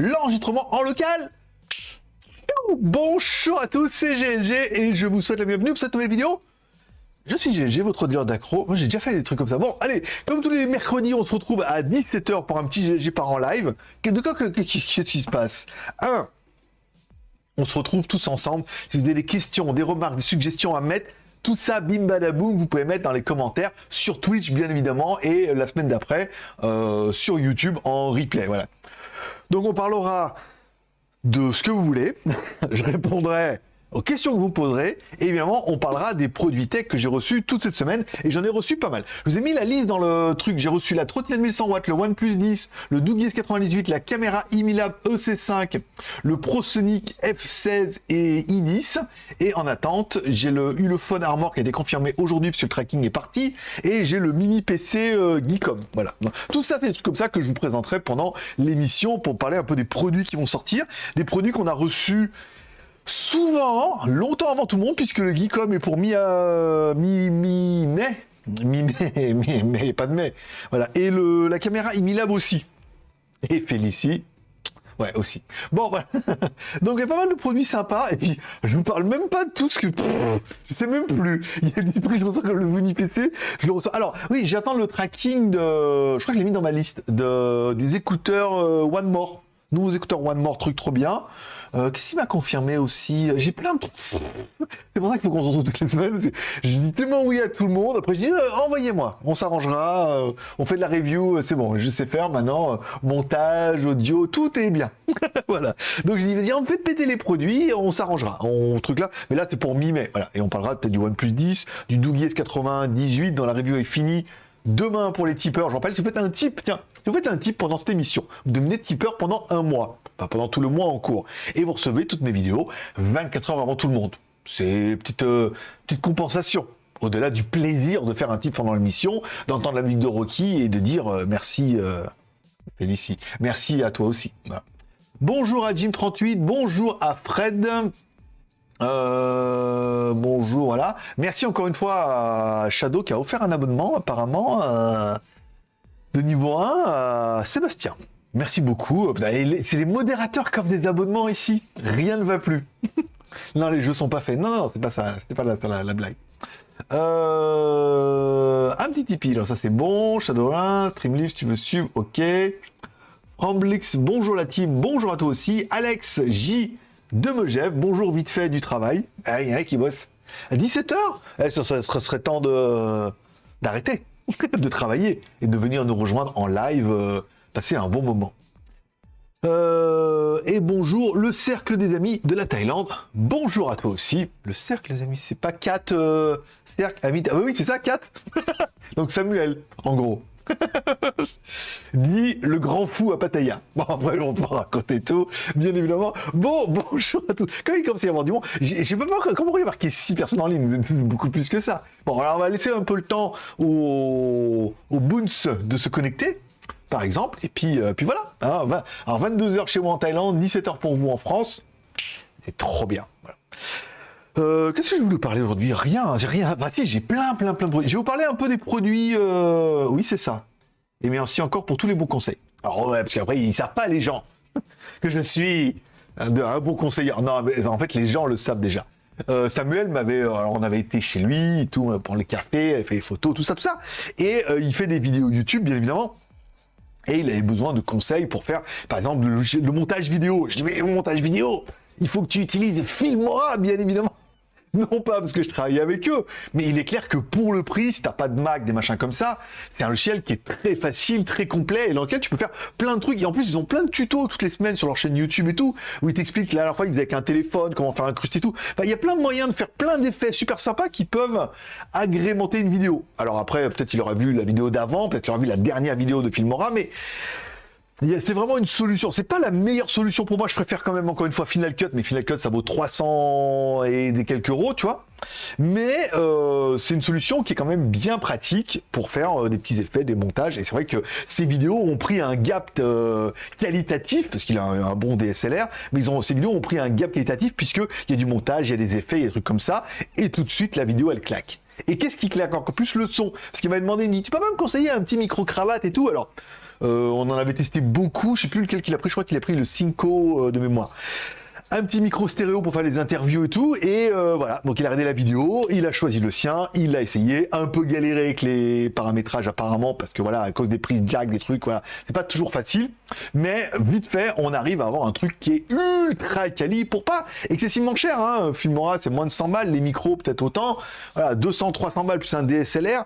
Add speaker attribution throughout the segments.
Speaker 1: l'enregistrement en local. Bonjour à tous, c'est GLG et je vous souhaite la bienvenue pour cette nouvelle vidéo. Je suis GLG, votre auditeur d'accro. Moi, j'ai déjà fait des trucs comme ça. Bon, allez, comme tous les mercredis, on se retrouve à 17h pour un petit GLG par en live. Qu'est-ce qui se passe? Un, on se retrouve tous ensemble. Si vous avez des questions, des remarques, des suggestions à mettre, tout ça, bim badaboum, vous pouvez mettre dans les commentaires sur Twitch, bien évidemment, et la semaine d'après, euh, sur YouTube en replay. Voilà. Donc, on parlera de ce que vous voulez. Je répondrai aux questions que vous poserez. Et évidemment, on parlera des produits tech que j'ai reçus toute cette semaine. Et j'en ai reçu pas mal. Je vous ai mis la liste dans le truc. J'ai reçu la trottinette 1100 watts, le OnePlus 10, le Doug S98, la caméra Imilab EC5, le ProSonic F16 et i10. Et en attente, j'ai le Ulefone Armor qui a été confirmé aujourd'hui puisque le tracking est parti. Et j'ai le mini PC euh, Geekom. Voilà. tout ça, c'est comme ça que je vous présenterai pendant l'émission pour parler un peu des produits qui vont sortir. Des produits qu'on a reçus souvent, longtemps avant tout le monde, puisque le Geekom est pour mi, euh, mi, mi mai, mi mai, mi mai, pas de mai, voilà. Et le, la caméra Imilab aussi. Et Félicie, ouais aussi. Bon voilà. Donc il y a pas mal de produits sympas et puis je vous parle même pas de tout ce que je sais même plus. Il y a des trucs je reçois comme le Mini PC, je le reçois. Alors oui, j'attends le tracking de, je crois que je l'ai mis dans ma liste de des écouteurs euh, One More, nouveaux écouteurs One More, truc trop bien. Euh, qu'est-ce qui m'a confirmé aussi J'ai plein de trucs. C'est pour ça qu'il faut qu'on se retrouve toutes les semaines. Je dis tellement oui à tout le monde. Après, je dis euh, envoyez-moi, on s'arrangera. Euh, on fait de la review, c'est bon, je sais faire maintenant. montage, audio, tout est bien. voilà. Donc je dis vas-y, on fait péter les produits, on s'arrangera. On truc là. Mais là, c'est pour mi-mai. Voilà. Et on parlera peut-être du OnePlus 10, du Doogee S98 dans la review est finie. Demain pour les tipeurs, j'en rappelle, si vous faites un tip, tiens, si vous faites un tip pendant cette émission, vous devenez tipeur pendant un mois pendant tout le mois en cours. Et vous recevez toutes mes vidéos 24 heures avant tout le monde. C'est petite, euh, petite compensation. Au-delà du plaisir de faire un type pendant l'émission, d'entendre la musique de Rocky et de dire euh, merci, euh, Félicie. Merci à toi aussi. Bonjour à Jim38, bonjour à Fred. bonjour, voilà. Merci encore une fois à Shadow qui a offert un abonnement, apparemment, de niveau 1 à Sébastien. Merci beaucoup. C'est les modérateurs qui offrent des abonnements ici. Rien ne va plus. non, les jeux sont pas faits. Non, non, c'est pas ça. C'était pas la, blague. Euh, un petit Tipeee, alors ça c'est bon. Shadowrun, Streamlift, tu veux suivre, ok. Ramblix, bonjour la team, bonjour à toi aussi. Alex J de Megève, bonjour vite fait du travail. Ah, il y en a qui bosse à 17h. Eh, ça, serait temps de d'arrêter, de travailler et de venir nous rejoindre en live. Euh, passer un bon moment. Euh, et bonjour, le cercle des amis de la Thaïlande. Bonjour à toi aussi. Le cercle des amis, c'est pas Kat, euh, cercle, amis. Ah bah oui, c'est ça, Kat. Donc Samuel, en gros. Dit le grand fou à Pattaya. Bon, après, on va raconter tout, bien évidemment. Bon, bonjour à tous. Quand il commence à y avoir du monde, j'ai pas comment il y marqué 6 personnes en ligne, beaucoup plus que ça. Bon, alors on va laisser un peu le temps aux, aux Boons de se connecter par exemple. Et puis, euh, puis voilà. Hein, alors 22h chez moi en Thaïlande, 17h pour vous en France. C'est trop bien. Euh, qu'est-ce que je voulais parler aujourd'hui? Rien, j'ai rien. Bah si, j'ai plein, plein, plein de produits. Je vais vous parler un peu des produits. Euh, oui, c'est ça. Et merci encore pour tous les bons conseils. Alors parce qu'après, ils savent pas les gens que je suis un, bon conseiller. Non, mais en fait, les gens le savent déjà. Samuel m'avait, alors on avait été chez lui, tout pour les cafés, il fait des photos, tout ça, tout ça, et il fait des vidéos YouTube, bien évidemment. Et il avait besoin de conseils pour faire, par exemple, le, montage vidéo. Je dis, mais montage vidéo, il faut que tu utilises Filmora, bien évidemment. Non pas parce que je travaille avec eux, mais il est clair que pour le prix, si t'as pas de Mac, des machins comme ça, c'est un logiciel qui est très facile, très complet, et dans lequel tu peux faire plein de trucs. Et en plus, ils ont plein de tutos toutes les semaines sur leur chaîne YouTube et tout, où ils t'expliquent la dernière fois ils faisaient avec un téléphone, comment faire un crust et tout. il y a plein de moyens de faire plein d'effets super sympas qui peuvent agrémenter une vidéo. Alors après, peut-être il aura vu la vidéo d'avant, peut-être il aura vu la dernière vidéo de Filmora, mais c'est vraiment une solution. C'est pas la meilleure solution pour moi. Je préfère quand même encore une fois Final Cut, mais Final Cut ça vaut 300 et des quelques euros, tu vois. Mais euh, c'est une solution qui est quand même bien pratique pour faire euh, des petits effets, des montages. Et c'est vrai que ces vidéos ont pris un gap euh, qualitatif parce qu'il a un, bon DSLR, mais ces vidéos ont pris un gap qualitatif puisque il y a du montage, il y a des effets, il y a des trucs comme ça, et tout de suite la vidéo elle claque. Et qu'est-ce qui claque encore plus le son? Parce qu'il m'a demandé, il me dit, tu peux pas me conseiller un petit micro cravate et tout? Alors on en avait testé beaucoup. Je sais plus lequel qu'il a pris. Je crois qu'il a pris le Cinco de mémoire un petit micro stéréo pour faire les interviews et tout. Et euh, voilà, donc il a regardé la vidéo, il a choisi le sien, il l'a essayé, un peu galéré avec les paramétrages apparemment, parce que voilà, à cause des prises jack, des trucs, voilà, c'est pas toujours facile. Mais vite fait, on arrive à avoir un truc qui est ultra quali pour pas excessivement cher. Hein. Filmora, c'est moins de 100 balles, les micros peut-être autant. Voilà, 200, 300 balles plus un DSLR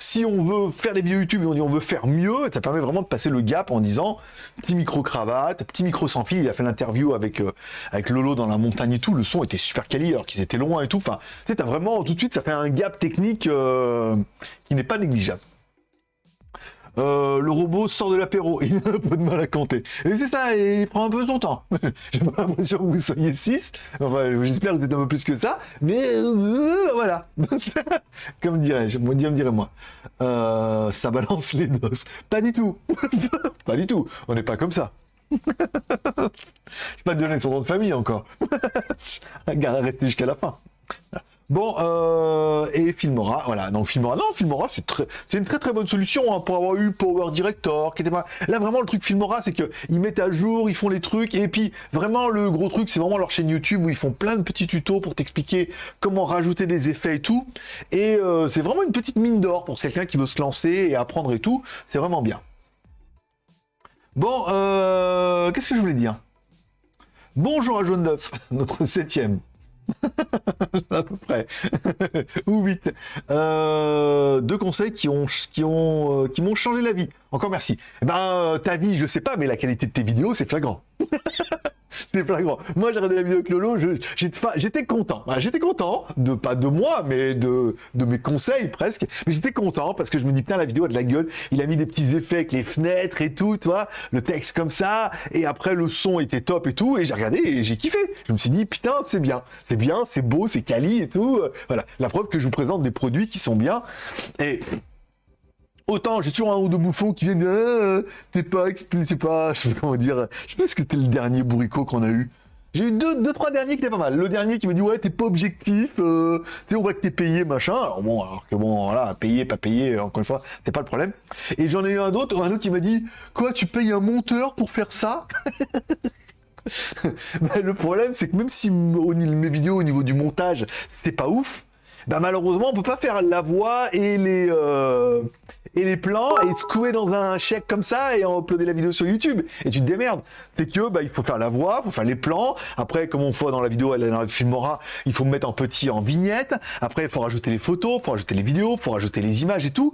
Speaker 1: si on veut faire des vidéos YouTube et on dit on veut faire mieux, ça permet vraiment de passer le gap en disant petit micro cravate, petit micro sans fil. Il a fait l'interview avec euh, avec Lolo dans la montagne et tout. Le son était super quali alors qu'ils étaient loin et tout. Enfin, tu vraiment tout de suite ça fait un gap technique euh, qui n'est pas négligeable. Euh, le robot sort de l'apéro, il a un peu de mal à compter. Et c'est ça, il prend un peu son temps. J'ai pas l'impression que vous soyez 6, enfin j'espère que vous êtes un peu plus que ça, mais euh, voilà. Comme dirais-je, moi dirais moi. Euh, ça balance les doses. Pas du tout. pas du tout, on n'est pas comme ça. Je pas te donner son nom de famille encore. Arrêtez jusqu'à la fin. Bon, euh, et Filmora, voilà, donc Filmora, non, Filmora, c'est une très très bonne solution hein, pour avoir eu Power Director, qui était pas... Là, vraiment, le truc Filmora, c'est que ils mettent à jour, ils font les trucs, et puis, vraiment, le gros truc, c'est vraiment leur chaîne YouTube où ils font plein de petits tutos pour t'expliquer comment rajouter des effets et tout, et euh, c'est vraiment une petite mine d'or pour quelqu'un qui veut se lancer et apprendre et tout, c'est vraiment bien. Bon, euh, qu'est-ce que je voulais dire? Bonjour à Jaune d'œuf, notre septième. à peu près. Ou 8. Euh, deux conseils qui ont qui ont euh, qui m'ont changé la vie. Encore merci. Eh ben euh, ta vie, je sais pas, mais la qualité de tes vidéos, c'est flagrant. c'est flagrant. Moi, j'ai regardé la vidéo avec Lolo, j'étais content. j'étais content, de pas de moi, mais de, de mes conseils presque. Mais j'étais content parce que je me dis, putain, la vidéo a de la gueule. Il a mis des petits effets avec les fenêtres et tout, tu vois, le texte comme ça. Et après, le son était top et tout. Et j'ai regardé et j'ai kiffé. Je me suis dit, putain, c'est bien. C'est bien, c'est beau, c'est quali et tout. Voilà. La preuve que je vous présente des produits qui sont bien. Et Autant, j'ai toujours un ou deux bouffons qui viennent, euh, t'es pas, c'est pas, je sais pas comment dire, je pense que c'était le dernier bourricot qu'on a eu. J'ai eu deux, deux, trois derniers qui étaient pas mal. Le dernier qui me dit ouais t'es pas objectif, euh, tu sais on voit que t'es payé machin. Alors bon alors que bon voilà payé pas payé encore une fois c'est pas le problème. Et j'en ai eu un autre, un autre qui m'a dit quoi tu payes un monteur pour faire ça? Bah, Le problème c'est que même si mes vidéos au niveau du montage c'est pas ouf, bah malheureusement on peut pas faire la voix et les euh, et les plans et se couer dans un chèque comme ça et en uploader la vidéo sur YouTube. Et tu te démerdes. C'est que bah, il faut faire la voix, il faut faire les plans. Après, comme on voit dans la vidéo, elle dans le filmora, il faut mettre en petit en vignette. Après, il faut rajouter les photos, il faut rajouter les vidéos, il faut rajouter les images et tout.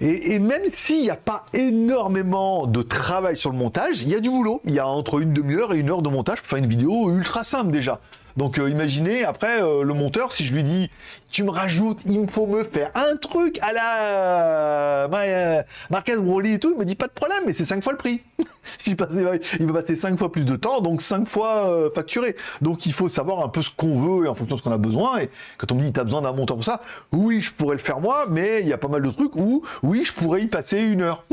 Speaker 1: Et, et même s'il n'y a pas énormément de travail sur le montage, il y a du boulot. Il y a entre une demi-heure et une heure de montage pour faire une vidéo ultra simple déjà. Donc euh, imaginez après euh, le monteur si je lui dis tu me rajoutes, il me faut me faire un truc à la euh, Marquez Broly et tout, il me dit pas de problème, mais c'est cinq fois le prix. il, va passer cinq fois plus de temps, donc cinq fois facturé. Donc il faut savoir un peu ce qu'on veut et en fonction de ce qu'on a besoin. Et quand on me dit tu as besoin d'un monteur pour ça, oui je pourrais le faire moi, mais il y a pas mal de trucs où oui je pourrais y passer une heure.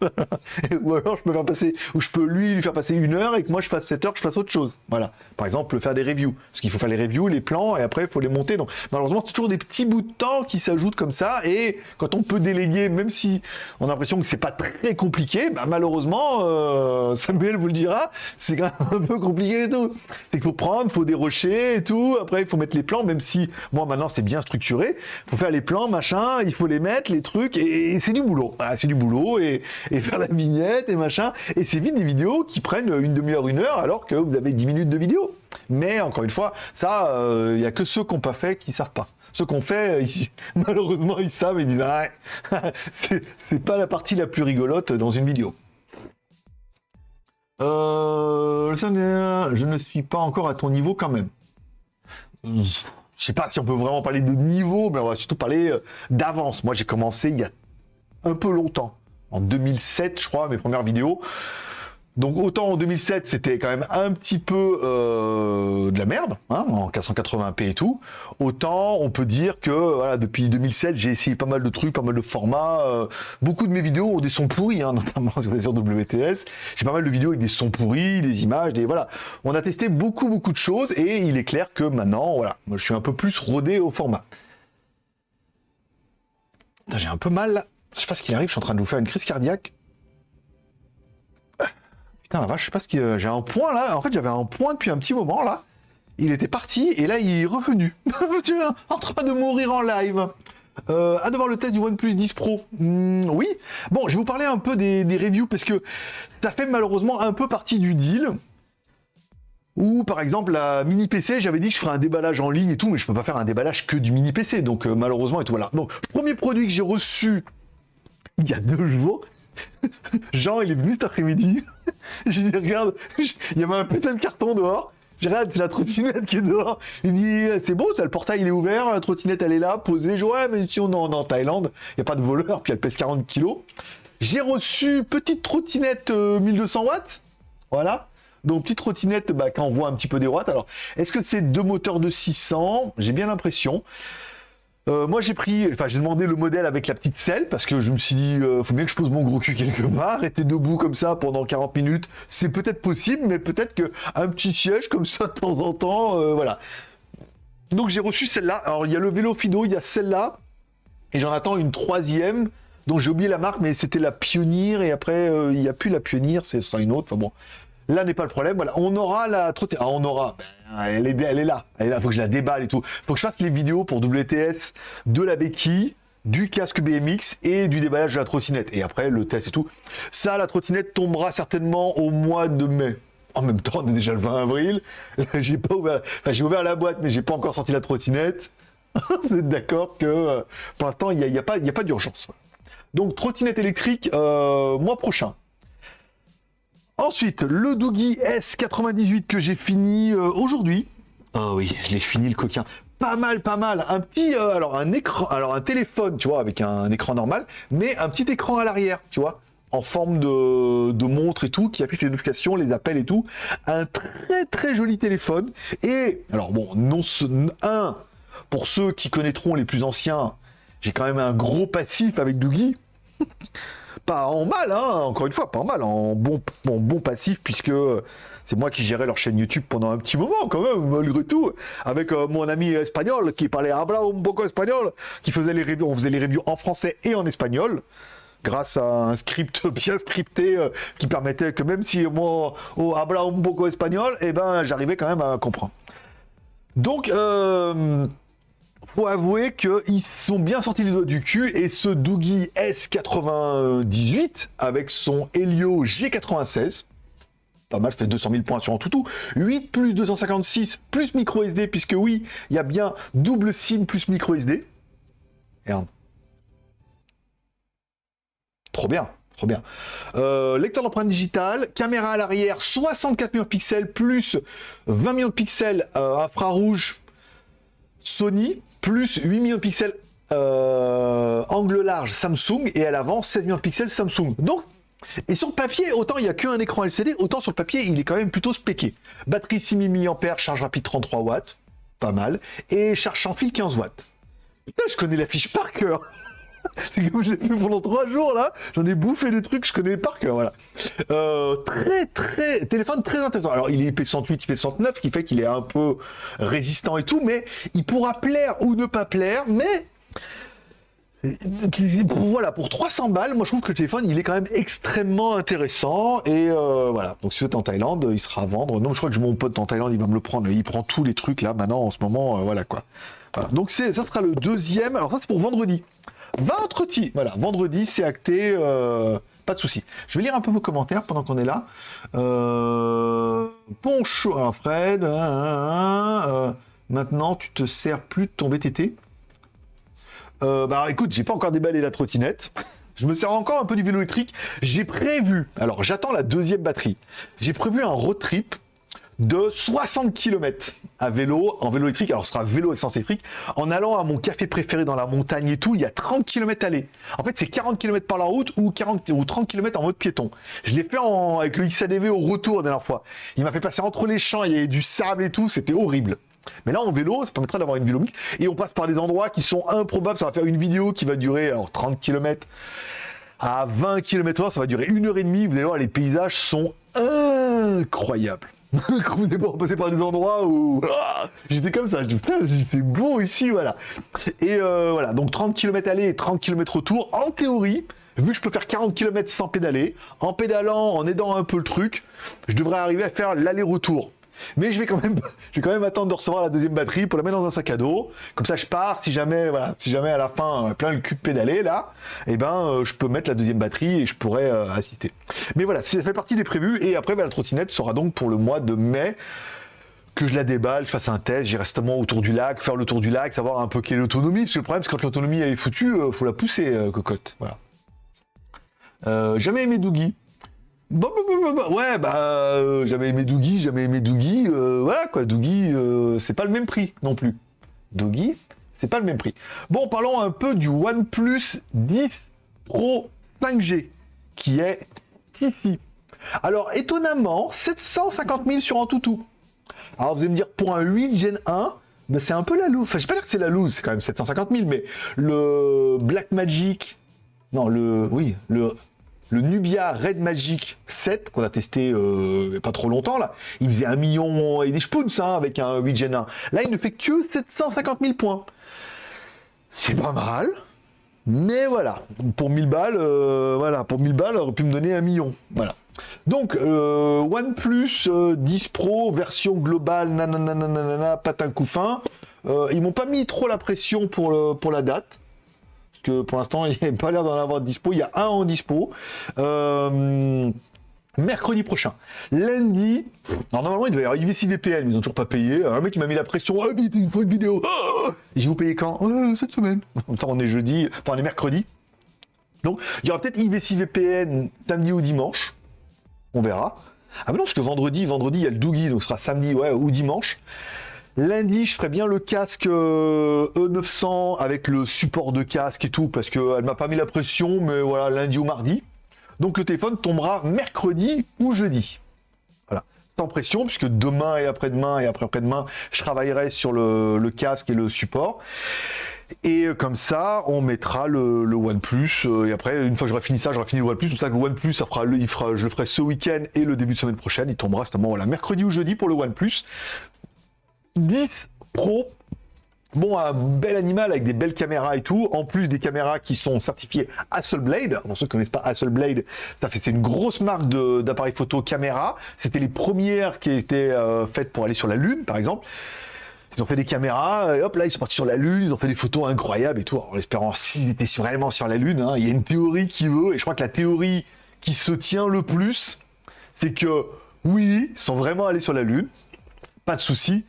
Speaker 1: ou alors je peux faire passer, ou je peux lui lui faire passer une heure et que moi je fasse 7 heures, je fasse autre chose. Voilà. Par exemple, faire des reviews. Parce qu'il faut faire les reviews, les plans, et après il faut les monter. Donc malheureusement, c'est toujours des petits bouts de temps qui s'ajoutent comme ça. Et quand on peut déléguer, même si on a l'impression que c'est pas très compliqué, bah, malheureusement, euh, Samuel vous le dira, c'est quand même un peu compliqué et tout. C'est qu'il faut prendre, il faut dérocher et tout. Après, il faut mettre les plans, même si moi maintenant c'est bien structuré. Il faut faire les plans, machin, il faut les mettre, les trucs, et, c'est du boulot. C'est du boulot et, faire la vignette et machin. Et c'est vite des vidéos qui prennent une demi-heure, une heure, alors que vous avez 10 minutes de vidéo. Mais encore une fois, ça, il euh, n'y a que ceux qui n'ont pas fait qui savent pas. Ceux qu'on fait, ici, malheureusement, ils savent et ils disent ah, c'est pas la partie la plus rigolote dans une vidéo. Euh, je ne suis pas encore à ton niveau quand même. Je sais pas si on peut vraiment parler de niveau, mais on va surtout parler euh, d'avance. Moi, j'ai commencé il y a un peu longtemps en 2007, je crois, mes premières vidéos. Donc autant en 2007 c'était quand même un petit peu euh, de la merde, hein, en 480p et tout, autant on peut dire que voilà, depuis 2007 j'ai essayé pas mal de trucs, pas mal de formats, euh, beaucoup de mes vidéos ont des sons pourris, hein, notamment sur WTS, j'ai pas mal de vidéos avec des sons pourris, des images, des voilà, on a testé beaucoup beaucoup de choses et il est clair que maintenant voilà, moi je suis un peu plus rodé au format. J'ai un peu mal je sais pas ce qui arrive, je suis en train de vous faire une crise cardiaque. La vache, je sais pas ce que j'ai un point là. En fait, j'avais un point depuis un petit moment là. Il était parti et là, il est revenu. tu en train de mourir en live. Euh, à devoir le test du OnePlus 10 Pro. Hmm, oui. Bon, je vais vous parler un peu des, des, reviews parce que ça fait malheureusement un peu partie du deal. Ou par exemple la mini PC, j'avais dit que je ferais un déballage en ligne et tout, mais je peux pas faire un déballage que du mini PC, donc euh, malheureusement et tout voilà. Donc premier produit que j'ai reçu il y a deux jours. Jean, il est venu cet après-midi. J'ai dit, regarde, il y avait un putain de carton dehors. Je regarde, la trottinette qui est dehors. Il me dit, c'est beau, ça, le portail il est ouvert, la trottinette elle est là, posée. Je ouais, mais si on est en, Thaïlande, il n'y a pas de voleur, puis elle pèse 40 kilos. J'ai reçu petite trottinette 1200 euh, watts. Voilà. Donc petite trottinette bah, quand on voit un petit peu des watts. Alors, est-ce que c'est deux moteurs de 600 J'ai bien l'impression. Euh, moi j'ai pris, enfin j'ai demandé le modèle avec la petite selle parce que je me suis dit, euh, faut bien que je pose mon gros cul quelque part, rester debout comme ça pendant 40 minutes, c'est peut-être possible, mais peut-être que un petit siège comme ça de temps en temps, euh, voilà. Donc j'ai reçu celle-là. Alors il y a le vélo Fido, il y a celle-là, et j'en attends une troisième dont j'ai oublié la marque, mais c'était la Pionnier, et après il n'y a plus la Pionnier, ce sera une autre. Enfin bon, Là n'est pas le problème. Voilà, on aura la trottinette. Ah, on aura. Ben, elle est, elle est là. Elle est là. Faut que je la déballe et tout. Faut que je fasse les vidéos pour WTS de la béquille, du casque BMX et du déballage de la trottinette. Et après, le test et tout. Ça, la trottinette tombera certainement au mois de mai. En même temps, on est déjà le 20 avril. j'ai pas ouvert. J'ai ouvert la boîte, mais j'ai pas encore sorti la trottinette. Vous êtes d'accord que euh, pour l'instant, il n'y a, y a, pas, pas d'urgence. Donc, trottinette électrique, euh, mois prochain. Ensuite, le Doogie S98 que j'ai fini euh, aujourd'hui. Oh oui, je l'ai fini le coquin. Pas mal, pas mal. Un petit, euh, alors un écran, alors un téléphone, tu vois, avec un, écran normal, mais un petit écran à l'arrière, tu vois, en forme de, montre et tout, qui affiche les notifications, les appels et tout. Un très très joli téléphone. Et alors bon, non, un pour ceux qui connaîtront les plus anciens, j'ai quand même un gros passif avec Doogie. pas en mal, hein, encore une fois, pas en mal, en bon, bon passif, puisque c'est moi qui gérais leur chaîne YouTube pendant un petit moment, quand même, malgré tout, avec euh, mon ami espagnol qui parlait habla un poco espagnol, qui faisait les reviews, on faisait les reviews en français et en espagnol grâce à un script bien scripté euh, qui permettait que même si moi au habla un poco espagnol, eh ben j'arrivais quand même à comprendre. Donc euh, faut avouer qu'ils sont bien sortis les doigts du cul et ce Doogie S98 avec son Helio G96 pas mal, ça fait 200 000 points sur un toutou. 8 plus 256 plus micro SD, puisque oui, il y a bien double SIM plus micro SD. Trop bien, trop bien. Euh, lecteur d'empreinte digitale, caméra à l'arrière, 64 millions de pixels plus 20 millions de pixels euh, infrarouge Sony, plus 8 millions de pixels euh, angle large Samsung, et à l'avant 7 millions de pixels Samsung. Donc, et sur le papier, autant il n'y a qu'un écran LCD, autant sur le papier, il est quand même plutôt spéqué. Batterie 6000 mAh, charge rapide 33 watts, pas mal, et charge sans fil 15 watts. Putain, je connais la fiche par cœur c'est comme j'ai fait pendant trois jours là, j'en ai bouffé des trucs, je connais par cœur, voilà. Euh, très très téléphone très intéressant. Alors il est IP108, IP109, ce qui fait qu'il est un peu résistant et tout, mais il pourra plaire ou ne pas plaire, mais voilà, pour 300 balles, moi je trouve que le téléphone il est quand même extrêmement intéressant et euh, voilà. Donc si vous êtes en Thaïlande, il sera à vendre. Non, je crois que mon pote en Thaïlande, il va me le prendre. Il prend tous les trucs là maintenant en ce moment, euh, voilà quoi. Donc c'est ça sera le deuxième. Alors ça c'est pour vendredi. Vendredi, voilà, vendredi, c'est acté, euh, pas de souci. Je vais lire un peu vos commentaires pendant qu'on est là. Euh, bonjour hein, Fred, hein, hein, euh, maintenant tu te sers plus de ton VTT Bah écoute, j'ai pas encore déballé la trottinette. Je me sers encore un peu du vélo électrique. J'ai prévu, alors j'attends la deuxième batterie. J'ai prévu un road trip de 60 km à vélo, en vélo électrique, alors ce sera vélo essence électrique, en allant à mon café préféré dans la montagne et tout, il y a 30 km aller. En fait, c'est 40 km par la route ou 40 ou 30 km en mode piéton. Je l'ai fait avec le XADV au retour la dernière fois. Il m'a fait passer entre les champs, il y avait du sable et tout, c'était horrible. Mais là, en vélo, ça permettra d'avoir une vélo mix. Et on passe par des endroits qui sont improbables. Ça va faire une vidéo qui va durer alors, 30 km à 20 km h ça va durer une heure et demie. Vous allez voir, les paysages sont incroyables. quand vous êtes passé par des endroits où ah, j'étais comme ça, je dis putain, c'est beau ici, voilà. Et euh, voilà, donc 30 km aller et 30 km retour, en théorie, vu que je peux faire 40 km sans pédaler, en pédalant, en aidant un peu le truc, je devrais arriver à faire l'aller-retour. Mais je vais quand même, attendre de recevoir la deuxième batterie pour la mettre dans un sac à dos. Comme ça, je pars. Si jamais, voilà, si jamais à la fin, euh, plein le cul de pédaler là, eh ben, euh, je peux mettre la deuxième batterie et je pourrais euh, assister. Mais voilà, ça fait partie des prévus. Et après, bah, la trottinette sera donc pour le mois de mai que je la déballe, je fasse un test, j'irai restement autour du lac, faire le tour du lac, savoir un peu quelle est l'autonomie. Parce que le problème, c'est quand l'autonomie elle est foutue, faut la pousser, cocotte. Voilà. jamais aimé Doogie. Bon, ouais, bah, euh, j'avais aimé Doogie, j'avais aimé Doogie, euh, voilà quoi, Doogie, euh, c'est pas le même prix non plus. Doogie, c'est pas le même prix. Bon, parlons un peu du OnePlus 10 Pro 5G, qui est ici. Alors, étonnamment, 750 000 sur un toutou. Alors, vous allez me dire, pour un 8 Gen 1, bah, c'est un peu la loose. Enfin, je vais pas dire que c'est la loose, c'est quand même 750 000, mais le Black Magic, non, le, oui, le le Nubia Red Magic 7, qu'on a testé euh, pas trop longtemps, là, il faisait un million et des spoons hein, avec un 8 Gen 1. Là, il ne fait que 750 000 points. C'est pas mal, mais voilà, pour 1000 balles, euh, voilà, pour 1000 balles, aurait pu me donner un million. Voilà. Donc, euh, OnePlus 10 Pro, version globale, nanana, patin couffin. ils m'ont pas mis trop la pression pour, pour la date que pour l'instant, il n'y a pas l'air d'en avoir de dispo. Il y a un en dispo. Euh, mercredi prochain. Lundi, normalement il devait y avoir IVC VPN, ils ont toujours pas payé. Un mec qui m'a mis la pression, ah vite, il faut une vidéo. Ah J'ai vous payez quand? Euh, Cette semaine. On est jeudi, enfin on est mercredi. Donc il y aura peut-être IVC VPN samedi ou dimanche. On verra. Ah mais non, parce que vendredi, vendredi il y a le Doogie, donc ce sera samedi ouais, ou dimanche. Lundi, je ferai bien le casque E900 euh, e avec le support de casque et tout, parce qu'elle m'a pas mis la pression, mais voilà, lundi ou mardi. Donc le téléphone tombera mercredi ou jeudi. Voilà, sans pression, puisque demain et après-demain et après-après-demain, je travaillerai sur le, casque et le support. Et comme ça, on mettra le, OnePlus. Euh, et après, une fois que j'aurai fini ça, j'aurai fini le OnePlus. C'est ça le OnePlus, ça fera, il fera, je le ferai ce week-end et le début de semaine prochaine. Il tombera justement voilà, mercredi ou jeudi pour le OnePlus. 10 Pro. Bon, un bel animal avec des belles caméras et tout, en plus des caméras qui sont certifiées Hasselblad. Pour ceux qui ne connaissent pas Hasselblad, ça fait une grosse marque d'appareil photo caméra. C'était les premières qui étaient euh, faites pour aller sur la Lune, par exemple. Ils ont fait des caméras, et hop là ils sont partis sur la Lune, ils ont fait des photos incroyables et tout, en espérant s'ils étaient vraiment sur la Lune. Hein. Il y a une théorie qui veut, et je crois que la théorie qui se tient le plus, c'est que oui, ils sont vraiment allés sur la Lune, pas de souci,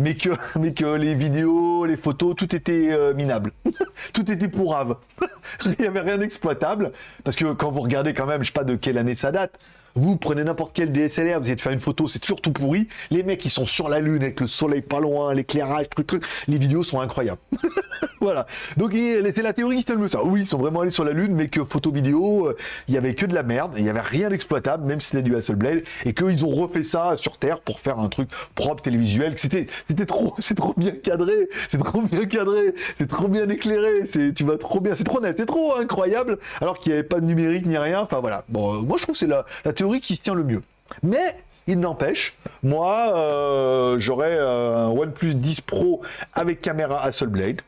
Speaker 1: mais que, les vidéos, les photos, tout était euh, minable. tout était pourrave. Il n'y avait rien d'exploitable. Parce que quand vous regardez quand même, je sais pas de quelle année ça date, vous prenez n'importe quel DSLR, vous de faire une photo, c'est toujours tout pourri. Les mecs, ils sont sur la lune avec le soleil pas loin, l'éclairage, truc, truc. Les vidéos sont incroyables. voilà. Donc, c'est la théorie, le ça. Oui, ils sont vraiment allés sur la lune, mais que photo vidéo, euh, il y avait que de la merde, il y avait rien d'exploitable, même si c'était du Hasselblad, et qu'ils ont refait ça sur Terre pour faire un truc propre, télévisuel. C'était, c'était trop, c'est trop bien cadré, c'est trop bien cadré, c'est trop bien éclairé, c'est, tu vas trop bien, c'est trop net, c'est trop incroyable, alors qu'il n'y avait pas de numérique ni rien. Enfin voilà. Bon, euh, moi je trouve que c'est la, la qui se tient le mieux. Mais il n'empêche, moi, euh, j'aurais euh, un OnePlus 10 Pro avec caméra Hasselblad.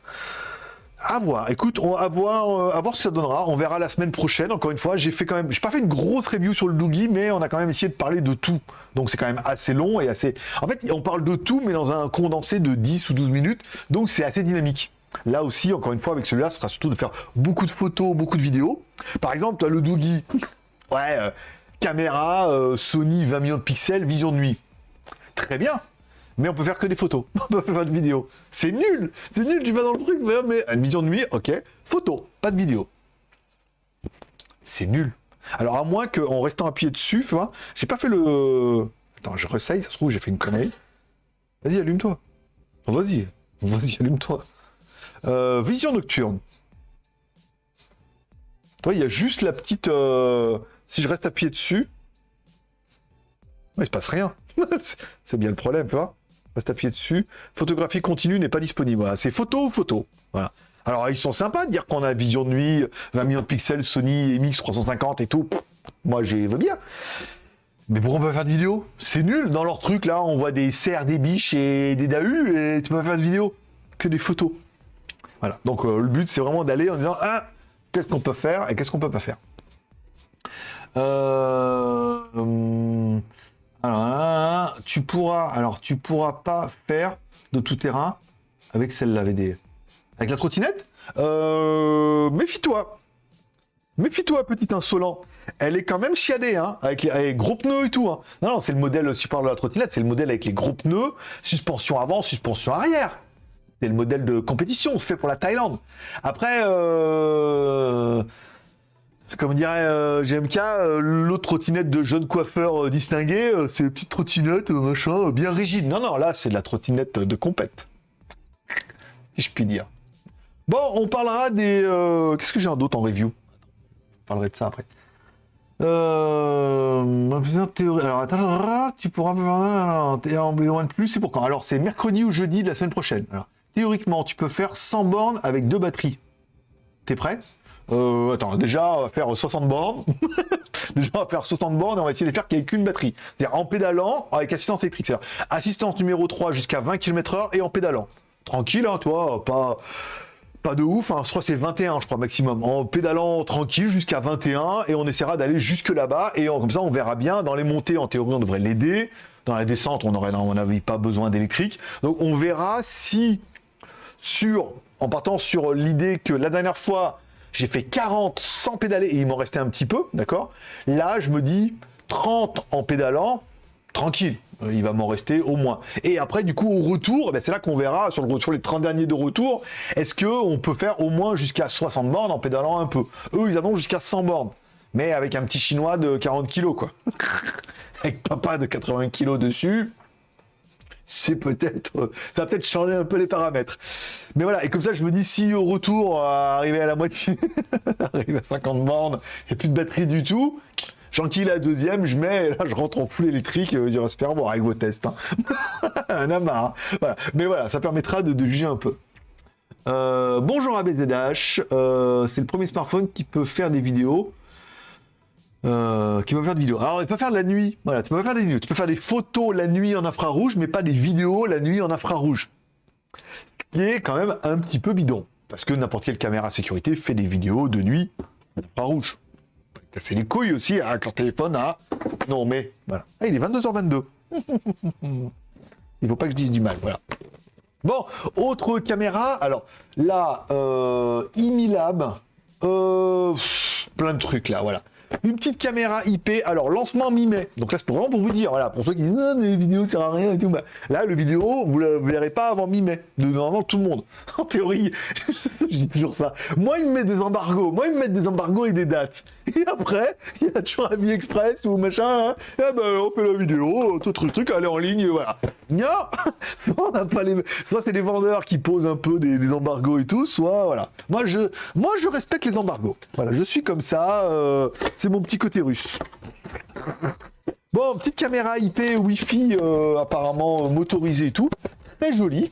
Speaker 1: À voir. Écoute, on va voir, euh, à voir ce que ça donnera. On verra la semaine prochaine. Encore une fois, j'ai fait quand même, j'ai pas fait une grosse review sur le Doogie, mais on a quand même essayé de parler de tout. Donc c'est quand même assez long et assez. En fait, on parle de tout, mais dans un condensé de 10 ou 12 minutes. Donc c'est assez dynamique. Là aussi, encore une fois, avec celui-là, ce sera surtout de faire beaucoup de photos, beaucoup de vidéos. Par exemple, le Doogie. Ouais, caméra euh, Sony 20 millions de pixels, vision de nuit. Très bien, mais on peut faire que des photos, on peut pas de vidéo. C'est nul, c'est nul, tu vas dans le truc, mais, une vision de nuit, ok, photo, pas de vidéo. C'est nul. Alors à moins qu'en restant appuyé dessus, tu vois, j'ai pas fait le... Attends, je ressaye, ça se trouve j'ai fait une connerie. Vas-y, allume-toi. Vas-y, vas-y, allume-toi. Euh, vision nocturne. Toi, il y a juste la petite... Euh, si je reste appuyé dessus, il se passe rien. c'est bien le problème, tu vois. Reste appuyé dessus. Photographie continue n'est pas disponible. C'est photo ou photo. Voilà. Alors, ils sont sympas de dire qu'on a vision de nuit, 20 millions de pixels, Sony MX 350 et tout. Moi, j'ai veux bien. Mais pourquoi on peut faire de vidéo? C'est nul. Dans leur truc, là, on voit des cerfs, des biches et des dahus et tu peux pas faire de vidéo. Que des photos. Voilà. Donc, euh, le but, c'est vraiment d'aller en disant, ah, qu'est-ce qu'on peut faire et qu'est-ce qu'on peut pas faire. Euh, hum, alors, tu pourras, alors tu pourras pas faire de tout terrain avec celle-là, VD. Avec la trottinette euh, Méfie-toi. Méfie-toi, petit insolent. Elle est quand même chiadée, hein, avec les, gros pneus et tout. Hein. Non, non, c'est le modèle, si je parle de la trottinette, c'est le modèle avec les gros pneus, suspension avant, suspension arrière. C'est le modèle de compétition, c'est fait pour la Thaïlande. Après, euh, comme dirait euh, GMK, euh, l'autre trottinette de jeune coiffeur distingué, c'est une petite trottinette, machin, bien rigide. Non, non, là, c'est de la trottinette de compète. si je puis dire. Bon, on parlera des... Qu'est-ce que j'ai d'autre en review? Je parlerai de ça après. Euh. Alors, attends, tu pourras en loin de plus, c'est pour quand? Alors, c'est mercredi ou jeudi de la semaine prochaine. Théoriquement, tu peux faire 100 bornes avec deux batteries. T'es prêt? Euh, Attends, déjà, on va faire 60 bornes. déjà, on va faire 60 bornes et on va essayer de les faire qu'avec une batterie. C'est-à-dire en pédalant, avec assistance électrique. C'est-à-dire assistance numéro 3 jusqu'à 20 km/h et en pédalant. Tranquille, hein, toi, pas pas de ouf, hein. je c'est 21 je crois maximum, en pédalant tranquille jusqu'à 21 et on essaiera d'aller jusque là-bas et comme ça on verra bien, dans les montées en théorie on devrait l'aider, dans la descente on aurait mon avis pas besoin d'électrique, donc on verra si sur, en partant sur l'idée que la dernière fois j'ai fait 40 sans pédaler et il m'en restait un petit peu, d'accord? Là je me dis 30 en pédalant, tranquille, euh, il va m'en rester au moins. Et après, du coup, au retour, eh ben, c'est là qu'on verra sur, le, les 30 derniers de retour, est-ce qu'on peut faire au moins jusqu'à 60 bornes en pédalant un peu? Eux, ils en ont jusqu'à 100 bornes, mais avec un petit chinois de 40 kilos, quoi. avec papa de 80 kilos dessus, c'est peut-être, ça va peut-être changer un peu les paramètres. Mais voilà, et comme ça, je me dis, si au retour, arriver à la moitié, arriver à 50 bornes, et plus de batterie du tout, Gentil la deuxième, je mets, là je rentre en full électrique, euh, se faire voir avec vos tests. Hein. Un amas. Voilà. Mais voilà, ça permettra de, juger un peu. Euh, bonjour ABZH, euh, c'est le premier smartphone qui peut faire des vidéos. Qui peut faire des vidéos. Alors, il peut faire de la nuit. Voilà, tu peux faire des vidéos. Tu peux faire des photos la nuit en infrarouge, mais pas des vidéos la nuit en infrarouge. Ce qui est quand même un petit peu bidon. Parce que n'importe quelle caméra sécurité fait des vidéos de nuit en infrarouge c'est les couilles aussi hein, avec leur téléphone à... Non, mais voilà. Ah, il est 22h22. il faut pas que je dise du mal, voilà. Bon, autre caméra. Alors là, euh, Imilab, euh, plein de trucs là, voilà une petite caméra IP. Alors, lancement mi-mai. Donc là, c'est vraiment pour vous dire, voilà, pour ceux qui disent, non, mais les vidéos, ça sert à rien et tout. Bah, là, le vidéo, vous ne verrez pas avant mi-mai. Normalement, tout le monde. En théorie, je dis toujours ça. Moi, ils me mettent des embargos. Moi, ils me mettent des embargos et des dates. Et après, il y a toujours un Express ou machin. Hein. Et eh ben, on fait la vidéo, tout truc, truc, aller en ligne, voilà. Non Soit on pas les... Soit c'est les vendeurs qui posent un peu des, embargos et tout, soit, voilà. Moi, je, moi, je respecte les embargos. Voilà, je suis comme ça. Euh, c'est mon petit côté russe. Bon, petite caméra IP Wi-Fi euh, apparemment motorisée et tout. Très jolie.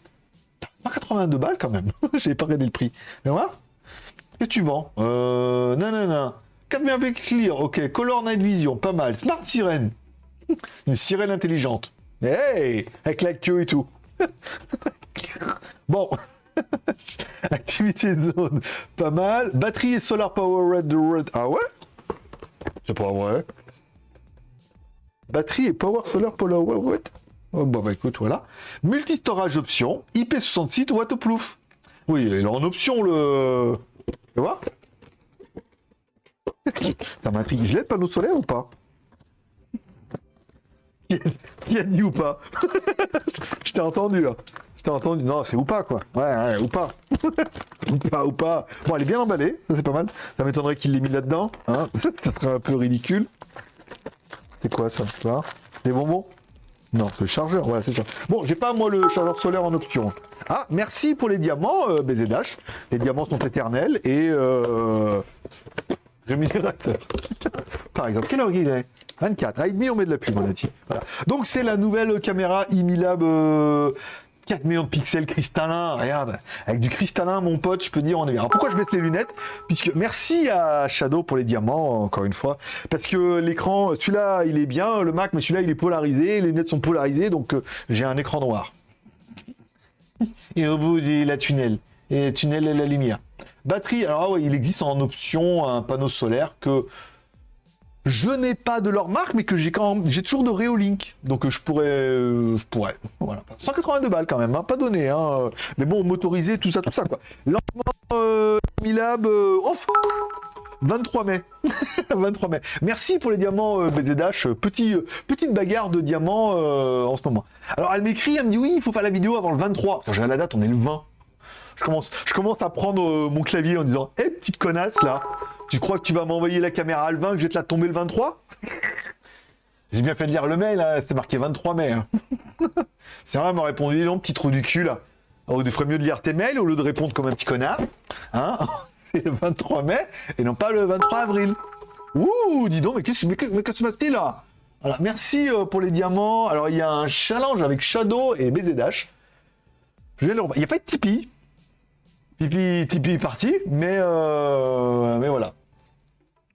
Speaker 1: 182 balles quand même. J'ai pas regardé le prix. Mais voilà. Que tu vends Euh... Non, non, non. 4 mégapixels clear. Ok. Color Night Vision. Pas mal. Smart Sirène. Une sirène intelligente. Hey Avec la queue et tout. bon. Activité de zone. Pas mal. Batterie et solar power red. red. Ah ouais? C'est pas vrai. Batterie et power solar polar what oh, Bon bah écoute, voilà. Multi-storage option, IP66 waterproof. Oui, il est en option le... Tu vois? Ça m'intrigue. Je l'ai le panneau solaire ou pas Qui a dit ou pas Je t'ai entendu là. Je t'ai entendu. Non, c'est ou pas quoi. Ouais, ouais ou pas. ou pas, ou pas. Bon, elle est bien emballée, ça c'est pas mal. Ça m'étonnerait qu'il l'ait mis là-dedans. Hein ça, serait un peu ridicule. C'est quoi ça Des bonbons Non, le chargeur, voilà, c'est ça. Bon, j'ai pas moi le chargeur solaire en option. Ah, merci pour les diamants, euh, BZH. Les diamants sont éternels et euh, Par exemple, quelle heure il est? 24. Ah, demi, on met de la pub, on a dit. Voilà. Donc, c'est la nouvelle caméra Imilab euh, 4 millions de pixels cristallins, regarde, avec du cristallin, mon pote, je peux dire, on est bien. Pourquoi je mets les lunettes? Puisque, merci à Shadow pour les diamants, encore une fois, parce que l'écran, celui-là, il est bien, le Mac, mais celui-là, il est polarisé, les lunettes sont polarisées, donc euh, j'ai un écran noir. et au bout de la tunnel, et tunnel et la lumière. Batterie, alors ah il existe en option un panneau solaire que je n'ai pas de leur marque, mais que j'ai quand même, j'ai toujours de Reolink. Donc je pourrais, euh, je pourrais. Voilà. 182 balles quand même, hein, pas donné. Hein. Mais bon, motorisé, tout ça, tout ça quoi. Lancement euh, Milab, euh, 23 mai. 23 mai. Merci pour les diamants euh, BD Dash. Petit, euh, petite bagarre de diamants euh, en ce moment. Alors elle m'écrit, elle me dit oui, il faut faire la vidéo avant le 23. J'ai la date, on est le 20. Je commence, je commence à prendre euh, mon clavier en disant Hé, petite connasse là, tu crois que tu vas m'envoyer la caméra à le 20 que je vais te la tomber le 23 J'ai bien fait de lire le mail, hein, c'était marqué 23 mai. hein. C'est vrai, elle m'a répondu non, petit trou du cul là. Oh, il ferait mieux de lire tes mails au lieu de répondre comme un petit connard. Hein C'est le 23 mai et non pas le 23 avril. Ouh, dis donc, mais qu'est-ce qui se passe là? Voilà, merci euh, pour les diamants. Alors, il y a un challenge avec Shadow et BZ Dash. Je. Il n'y a pas de Tipeee? Tipeee, Tipeee parti, mais, euh, mais voilà.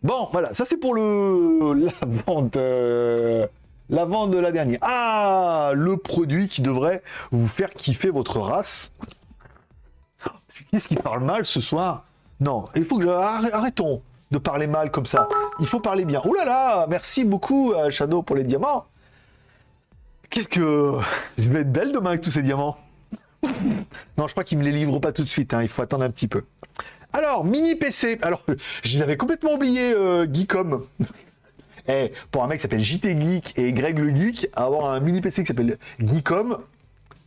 Speaker 1: Bon, voilà, ça c'est pour le la vente, euh, la vente de la dernière. Ah, le produit qui devrait vous faire kiffer votre race. Qu'est-ce qui parle mal ce soir? Non, il faut que je... arr- arrêtons de parler mal comme ça. Il faut parler bien. Oh là là, merci beaucoup euh, Shadow pour les diamants. Qu'est-ce que je vais être belle demain avec tous ces diamants. Non, je crois qu'ils me les livrent pas tout de suite. hein, Il faut attendre un petit peu. Alors, mini PC. Alors, je l'avais complètement oublié, euh, Geekom. Eh, pour un mec qui s'appelle JT Geek et Greg le Geek, avoir un mini PC qui s'appelle Geekom,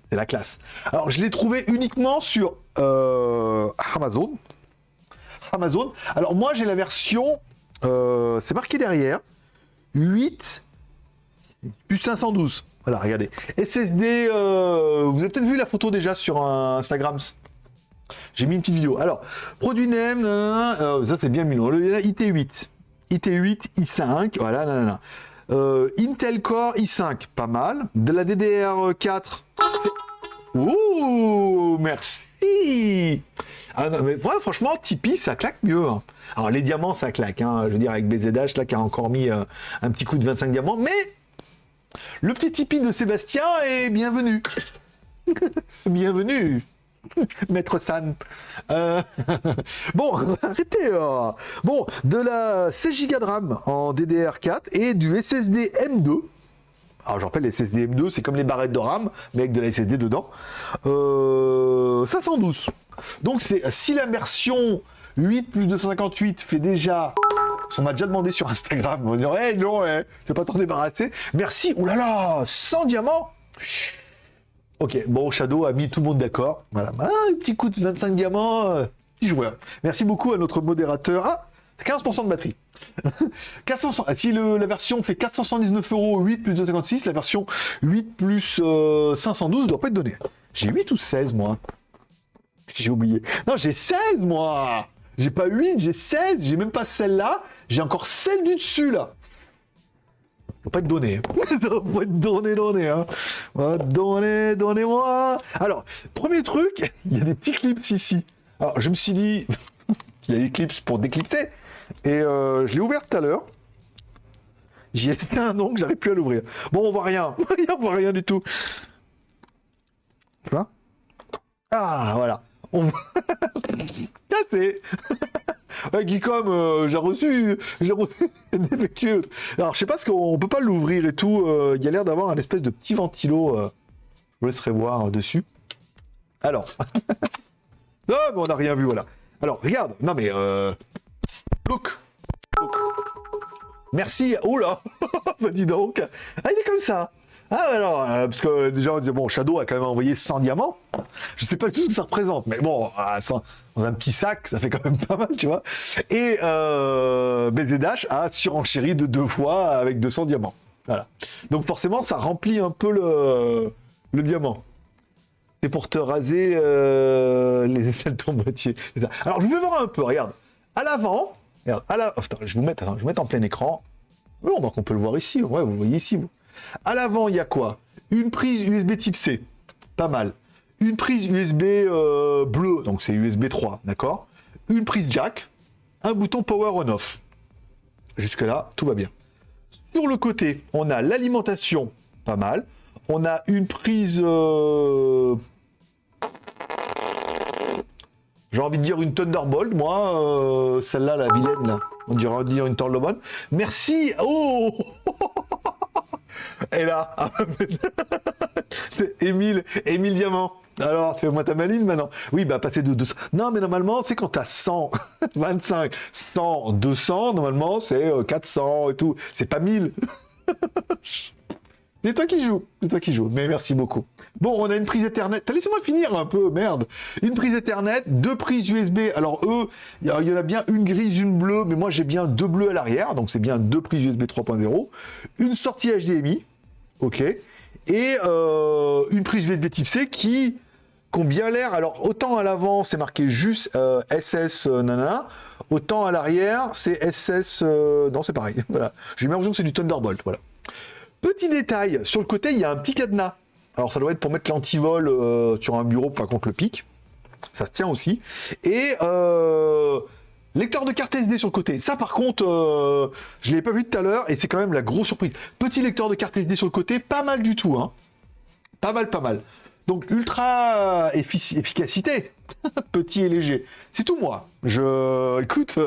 Speaker 1: c'est la classe. Alors, je l'ai trouvé uniquement sur euh, Amazon. Amazon. Alors, moi, j'ai la version, euh, c'est marqué derrière, 8 plus 512. Voilà, regardez. SSD, euh, vous avez peut-être vu la photo déjà sur Instagram. J'ai mis une petite vidéo. Alors, produit nanana, euh, ça c'est bien mis. Le IT8. IT8, i5, voilà, nanana. Euh, Intel Core i5, pas mal. De la DDR4. Ouh, merci. Ah non, mais ouais, franchement, Tipeee, ça claque mieux. hein. Alors, les diamants, ça claque. hein. Je veux dire, avec BZH, là, qui a encore mis un petit coup de 25 diamants. Mais le petit Tipeee de Sébastien est bienvenu. bienvenue. Maître San. Euh, bon, arrêtez. euh. Bon, de la 16 Go de RAM en DDR4 et du SSD M2. Alors, je rappelle, les SSD M2, c'est comme les barrettes de RAM, mais avec de la SSD dedans. Euh, 512. Donc, c'est si la version 8 plus 258 fait déjà. On m'a déjà demandé sur Instagram. On va dire, hey, non, hey, tu vas pas t'en débarrasser? Merci. Là, 100 diamants. Ok, bon, Shadow a mis tout le monde d'accord. Voilà, Ah, un petit coup de 25 diamants, euh, petit joueur. Merci beaucoup à notre modérateur. Ah, 15% de batterie. 400, ah, si le- la version fait 479 euros, 8 plus 256, la version 8 plus euh, 512 doit pas être donnée. J'ai 8 ou 16, moi J'ai oublié. Non, j'ai 16, moi J'ai pas 8, j'ai 16, j'ai même pas celle-là, j'ai encore celle du dessus, là faut pas être donné. faut pas être donné, donné. Hein. Donné, donnez-moi. Alors, premier truc, il y a des petits clips ici. Alors, je me suis dit qu'il y a des clips pour déclipser. Et euh, je l'ai ouvert tout à l'heure. J'y ai resté un ongle, j'arrive plus à l'ouvrir. Bon, on voit rien. on voit rien du tout. Tu Ah, voilà. On... Cassé Ouais, Geekom, euh, j'ai reçu, j'ai reçu. Alors, je sais pas ce qu'on peut pas l'ouvrir et tout. euh, Il y a l'air d'avoir un espèce de petit ventilo. euh, je vous laisserai voir dessus. Alors. non, mais on n'a rien vu, voilà. Alors, regarde. Non, mais. Look. Look. Merci. Oh là Bah, dis donc. Ah, il est comme ça. Ah, alors, euh, parce que déjà, on disait, bon, Shadow a quand même envoyé 100 diamants. Je sais pas tout ce que ça représente, mais bon, ah, dans un petit sac, ça fait quand même pas mal, tu vois. Et euh, Dash a surenchéri de deux fois avec 200 diamants. Voilà. Donc forcément, ça remplit un peu le, diamant. C'est pour te raser euh, les aisselles de ton boîtier. Alors, je vais voir un peu, regarde. À l'avant, à la... je vous attends, je vais mettre en plein écran. Donc on peut le voir ici. Ouais, vous voyez ici, vous. À l'avant, il y a quoi? Une prise USB type C. Pas mal. Une prise USB euh, bleue, donc c'est USB 3, d'accord? Une prise jack, un bouton power on-off. Jusque-là, tout va bien. Sur le côté, on a l'alimentation, pas mal. On a une prise... euh, J'ai envie de dire une Thunderbolt, moi, euh, celle-là, la vilaine. On dirait dire une Thunderbolt. Merci Oh Et là, Émile, Émile Diamant. Alors, fais-moi ta maline maintenant. Oui, bah passer de 200. Non, mais normalement, c'est quand t'as 100, 25, 100, 200, normalement, c'est 400 euh, et tout. C'est pas 1000. C'est toi qui joues, c'est toi qui joues, mais merci beaucoup. Bon, on a une prise Ethernet. Laissez-moi finir un peu, merde. Une prise Ethernet, deux prises USB. Alors eux, il y en a bien une grise, une bleue, mais moi j'ai bien deux bleus à l'arrière, donc c'est bien deux prises USB 3.0. Une sortie HDMI, ok. Et euh, une prise USB Type C qui, qui ont bien l'air. Alors autant à l'avant c'est marqué juste SS euh, nana, autant à l'arrière c'est SS. Euh, non, c'est pareil. Voilà. J'ai l'impression que c'est du Thunderbolt. Voilà. Petit détail, sur le côté, il y a un petit cadenas. Alors, ça doit être pour mettre l'antivol euh, sur un bureau, pas contre le pic. Ça se tient aussi. Et euh, lecteur de carte SD sur le côté. Ça, par contre, euh, je ne l'ai pas vu tout à l'heure et c'est quand même la grosse surprise. Petit lecteur de carte SD sur le côté, pas mal du tout. Hein. Pas mal, pas mal. Donc, ultra efficacité. Petit et léger. C'est tout moi. Je, écoute,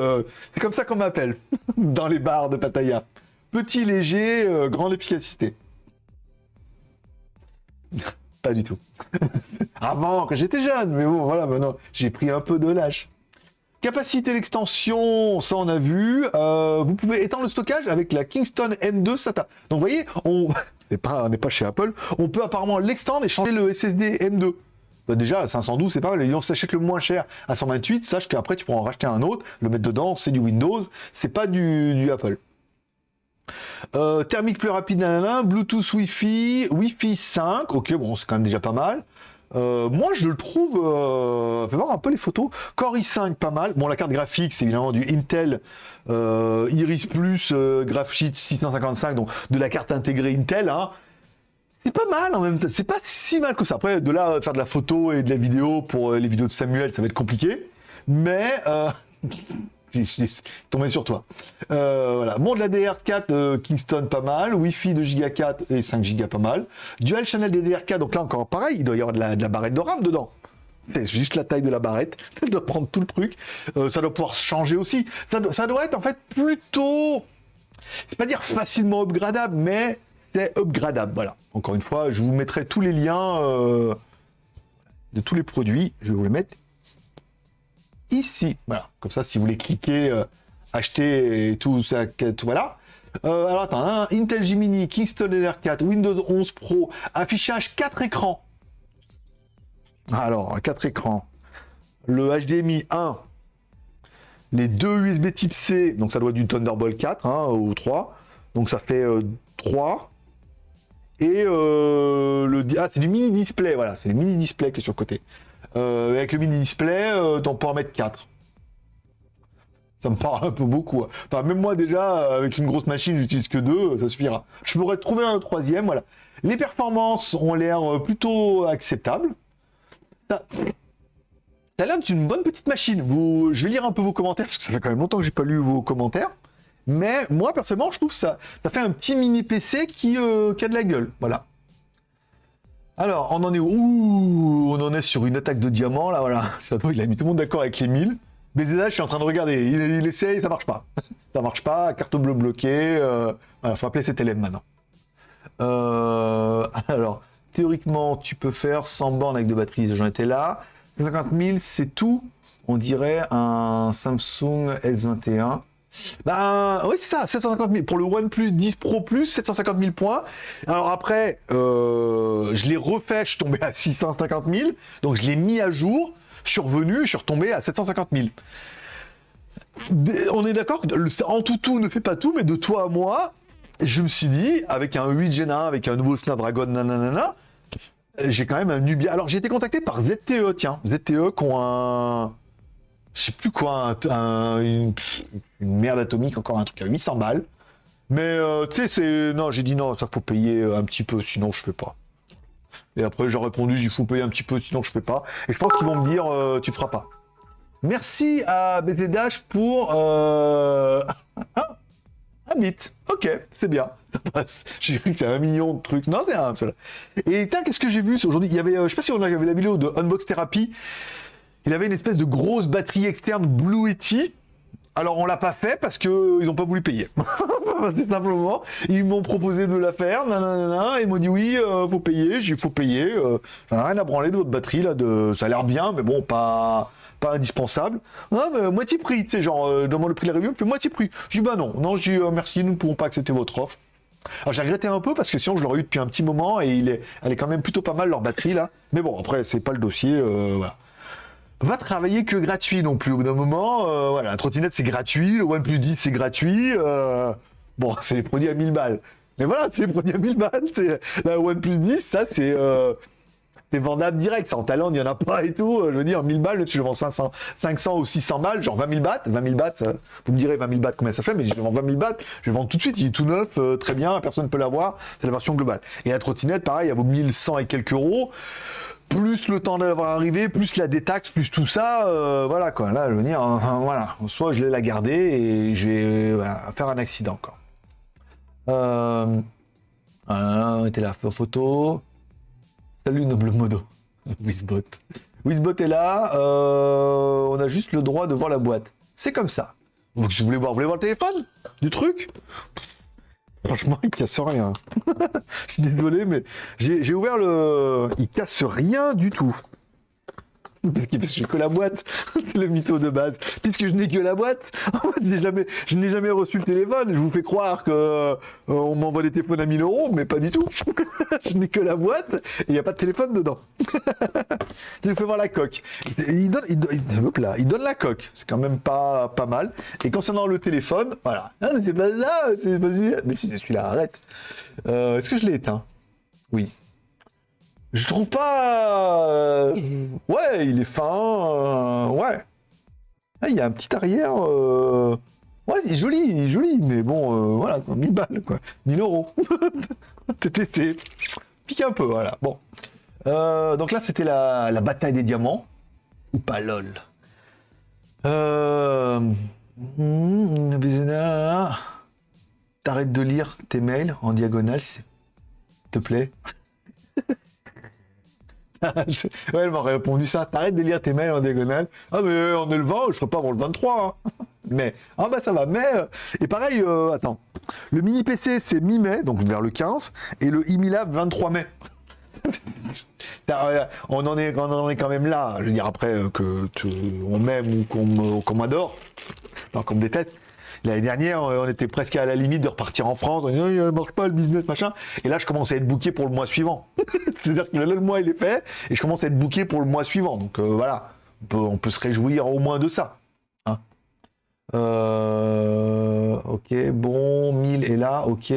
Speaker 1: c'est comme ça qu'on m'appelle dans les bars de Pattaya. Petit, léger, euh, grande efficacité. Pas du tout. Avant, quand j'étais jeune, mais bon, voilà, maintenant, j'ai pris un peu de lâche. Capacité d'extension, ça on a vu. Euh, vous pouvez étendre le stockage avec la Kingston M2 SATA. Donc vous voyez, on n'est pas, chez Apple, on peut apparemment l'extendre et changer le SSD M2. Bah déjà, 512, c'est pas mal. On s'achète le moins cher à 128, sache qu'après tu pourras en racheter un autre, le mettre dedans, c'est du Windows, c'est pas du Apple. Euh, thermique plus rapide, nanana, Bluetooth Wi-Fi, Wi-Fi 5, ok, bon, c'est quand même déjà pas mal. Euh, moi, je le trouve, euh, voir un peu les photos. Core i5, pas mal. Bon, la carte graphique, c'est évidemment du Intel euh, Iris Plus Graphite 655, donc de la carte intégrée Intel. Hein. C'est pas mal en même temps. C'est pas si mal que ça. Après, de là, faire de la photo et de la vidéo pour les vidéos de Samuel, ça va être compliqué. Mais tombé sur toi. Euh, voilà. Bon, de la DR4 euh, Kingston, pas mal. Wi-Fi de Giga 4 et 5 Go, pas mal. Dual channel DDR4, donc là encore pareil, il doit y avoir de la, barrette de RAM dedans. C'est juste la taille de la barrette. Elle doit prendre tout le truc. Euh, ça doit pouvoir se changer aussi. Ça, ça doit être en fait plutôt, je vais pas dire facilement upgradable, mais c'est upgradable. Voilà. Encore une fois, je vous mettrai tous les liens de tous les produits. Je vais vous les mettre ici. Voilà, comme ça, si vous voulez cliquer, euh, acheter et tout ça, tout voilà. Euh, alors attends, hein, Intel Gemini, Kingston LR4, Windows 11 Pro, affichage 4 écrans. Alors, 4 écrans. Le HDMI 1, les deux USB type C, donc ça doit être du Thunderbolt 4 hein, ou 3. Donc ça fait 3. Euh, et le ah, c'est du mini display, voilà, c'est le mini display qui est sur le côté. Euh, avec le mini display, euh, on peut en mettre 4. Ça me parle un peu beaucoup. Hein. Enfin, même moi déjà, avec une grosse machine, j'utilise que deux, ça suffira. Je pourrais trouver un troisième, voilà. Les performances ont l'air euh, plutôt acceptables. Ça, a l'air bonne petite machine. Je vais lire un peu vos commentaires, parce que ça fait quand même longtemps que j'ai pas lu vos commentaires. Mais moi, personnellement, je trouve ça, ça fait un petit mini PC qui a de la gueule. Voilà. Alors, on en est où On en est sur une attaque de diamant, là, voilà. il a mis tout le monde d'accord avec les 1000. BZH, je suis en train de regarder. Il, essaye, ça marche pas. ça marche pas, carte bleue bloquée. Euh... Voilà, faut appeler cet élève maintenant. Euh, alors, théoriquement, tu peux faire 100 bornes avec deux batteries, j'en étais là. 50 000, c'est tout. On dirait un Samsung S21. Ben oui, c'est ça, 750 000. Pour le OnePlus 10 Pro Plus, 750 000 points. Alors après, euh, je l'ai refait, je suis tombé à 650 000. Donc je l'ai mis à jour, je suis revenu, je suis retombé à 750 000. On est d'accord En tout tout ne fait pas tout, mais de toi à moi, je me suis dit, avec un 8 Gen 1, avec un nouveau Snapdragon, nanana, j'ai quand même un Nubia. Alors j'ai été contacté par ZTE, tiens, ZTE qui ont un je sais plus quoi, une, merde atomique, encore un truc à 800 balles. Mais euh, tu sais, c'est. Non, j'ai dit non, ça faut payer euh, un petit peu, sinon je fais pas. Et après, j'ai répondu, il faut payer un petit peu, sinon je fais pas. Et je pense qu'ils vont me dire, euh, tu feras pas. Merci à BTDH pour. Euh... un bit. Ok, c'est bien. Ça passe. J'ai cru que c'est un million de trucs. Non, c'est un. Et tiens, qu'est-ce que j'ai vu aujourd'hui? Il y avait, je sais pas si on avait la vidéo de Unbox Therapy. Il avait une espèce de grosse batterie externe Blue Yeti. Alors on l'a pas fait parce que ils ont pas voulu payer. C'est simplement, ils m'ont proposé de la faire, ils m'ont dit oui, euh, faut payer, j'ai faut payer. Euh, ça n'a rien à branler de votre batterie là, de, ça a l'air bien, mais bon, pas, indispensable. Non, mais moitié prix, tu sais, genre, euh, demande le prix de la review, fait moitié prix. Je dis bah non, non, dis euh, merci, nous ne pouvons pas accepter votre offre. Alors j'ai regretté un peu parce que sinon je l'aurais eu depuis un petit moment et elle est quand même plutôt pas mal leur batterie là. Mais bon après c'est pas le dossier, euh, voilà. Va travailler que gratuit non plus au bout d'un moment. euh, voilà, la trottinette c'est gratuit, le OnePlus 10 c'est gratuit. euh, bon c'est les produits à 1000 balles. Mais voilà, c'est les produits à 1000 balles. C'est la OnePlus 10, ça c'est euh, c'est vendable direct. Ça en talent, il n'y en a pas et tout. Je veux dire, 1000 balles, tu le vends 500, 500 ou 600 balles, genre 20 000 bahts. 20 000 bahts, vous me direz 20 000 bahts combien ça fait, mais je le vends 20 000 bahts, je le vends tout de suite. Il est tout neuf, très bien, personne ne peut l'avoir. C'est la version globale. Et la trottinette, pareil, elle vaut 1100 et quelques euros. Plus le temps d'avoir arrivé, plus la détaxe, plus tout ça, euh, voilà quoi. Là, je veux dire, voilà. Soit je vais la garder et je vais faire un accident quoi. Euh, voilà, on était là, photo. Salut Noble Modo. Wizbot. Wizbot est là. euh, on a juste le droit de voir la boîte. C'est comme ça. Donc si vous voulez voir, vous voulez voir le téléphone? Du truc? Franchement, il casse rien. Je suis désolé, mais j'ai ouvert le. Il casse rien du tout. Parce que j'ai que la boîte, c'est le mytho de base. Puisque je n'ai que la boîte, en fait, je n'ai jamais reçu le téléphone. Je vous fais croire que euh, on m'envoie des téléphones à 1000 euros, mais pas du tout. je n'ai que la boîte et il n'y a pas de téléphone dedans. je lui fais voir la coque. Il donne, il, il- donne la coque. C'est quand même pas, pas mal. Et concernant le téléphone, voilà. Ah, mais c'est pas ça, c'est pas celui-là. Mais si c'est celui-là, arrête. Euh, Est-ce que je l'ai éteint? Oui. Je trouve pas. euh, Ouais, il est fin. euh, Ouais. Ah, il y a un petit arrière. euh, Ouais, c'est joli, il est joli, mais bon, euh, voilà, quoi, 1000 balles, quoi. 1000 euros. TTT. Pique un peu, voilà. Bon. Donc là, c'était la, la bataille des diamants. Ou pas, lol. Euh... T'arrêtes de lire tes mails en diagonale, s'il te plaît. ouais, elle m'aurait répondu ça. T'arrêtes de lire tes mails en diagonale. Ah, mais on est le 20, je ferai pas avant le 23. hein. Mais, ah bah ça va. Mais, euh, et pareil, euh, attends. Le mini PC, c'est mi-mai, donc vers le 15, et le Imilab, 23 mai. Putain, on en, est, on en est quand même là. Je veux dire, après, euh, que on m'aime ou qu'on m'adore, non, qu'on me déteste. L'année dernière, euh, on était presque à la limite de repartir en France. On dit, il marche pas le business, machin. Et là, je commence à être booké pour le mois suivant. C'est-à-dire que le mois, il est fait. Et je commence à être booké pour le mois suivant. Donc euh, voilà, on peut, se réjouir au moins de ça. Hein. Euh, ok, bon, 1000 est là, ok.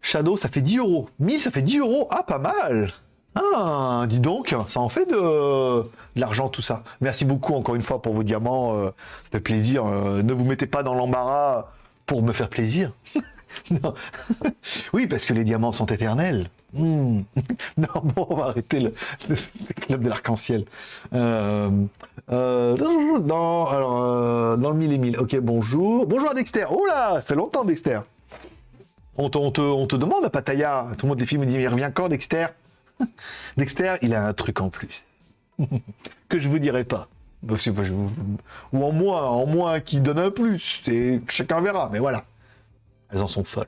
Speaker 1: Shadow, ça fait 10 euros. 1000, ça fait 10 euros. Ah, pas mal. Ah, dis donc, ça en fait de, l'argent tout ça. Merci beaucoup encore une fois pour vos diamants. euh, plaisir. euh, ne vous mettez pas dans l'embarras pour me faire plaisir. oui, parce que les diamants sont éternels. Hmm. non, bon, on va arrêter le, club de l'arc-en-ciel. Euh, euh, dans, le mille et mille. Ok, bonjour. Bonjour Dexter. Oh là, fait longtemps Dexter. On te, demande à Pattaya. Tout le monde des films me dit, il revient quand Dexter? Dexter, il a un truc en plus. que je vous dirai pas. Ou en moins, en moins qui donne un plus. C'est chacun verra, mais voilà. Elles en sont folles.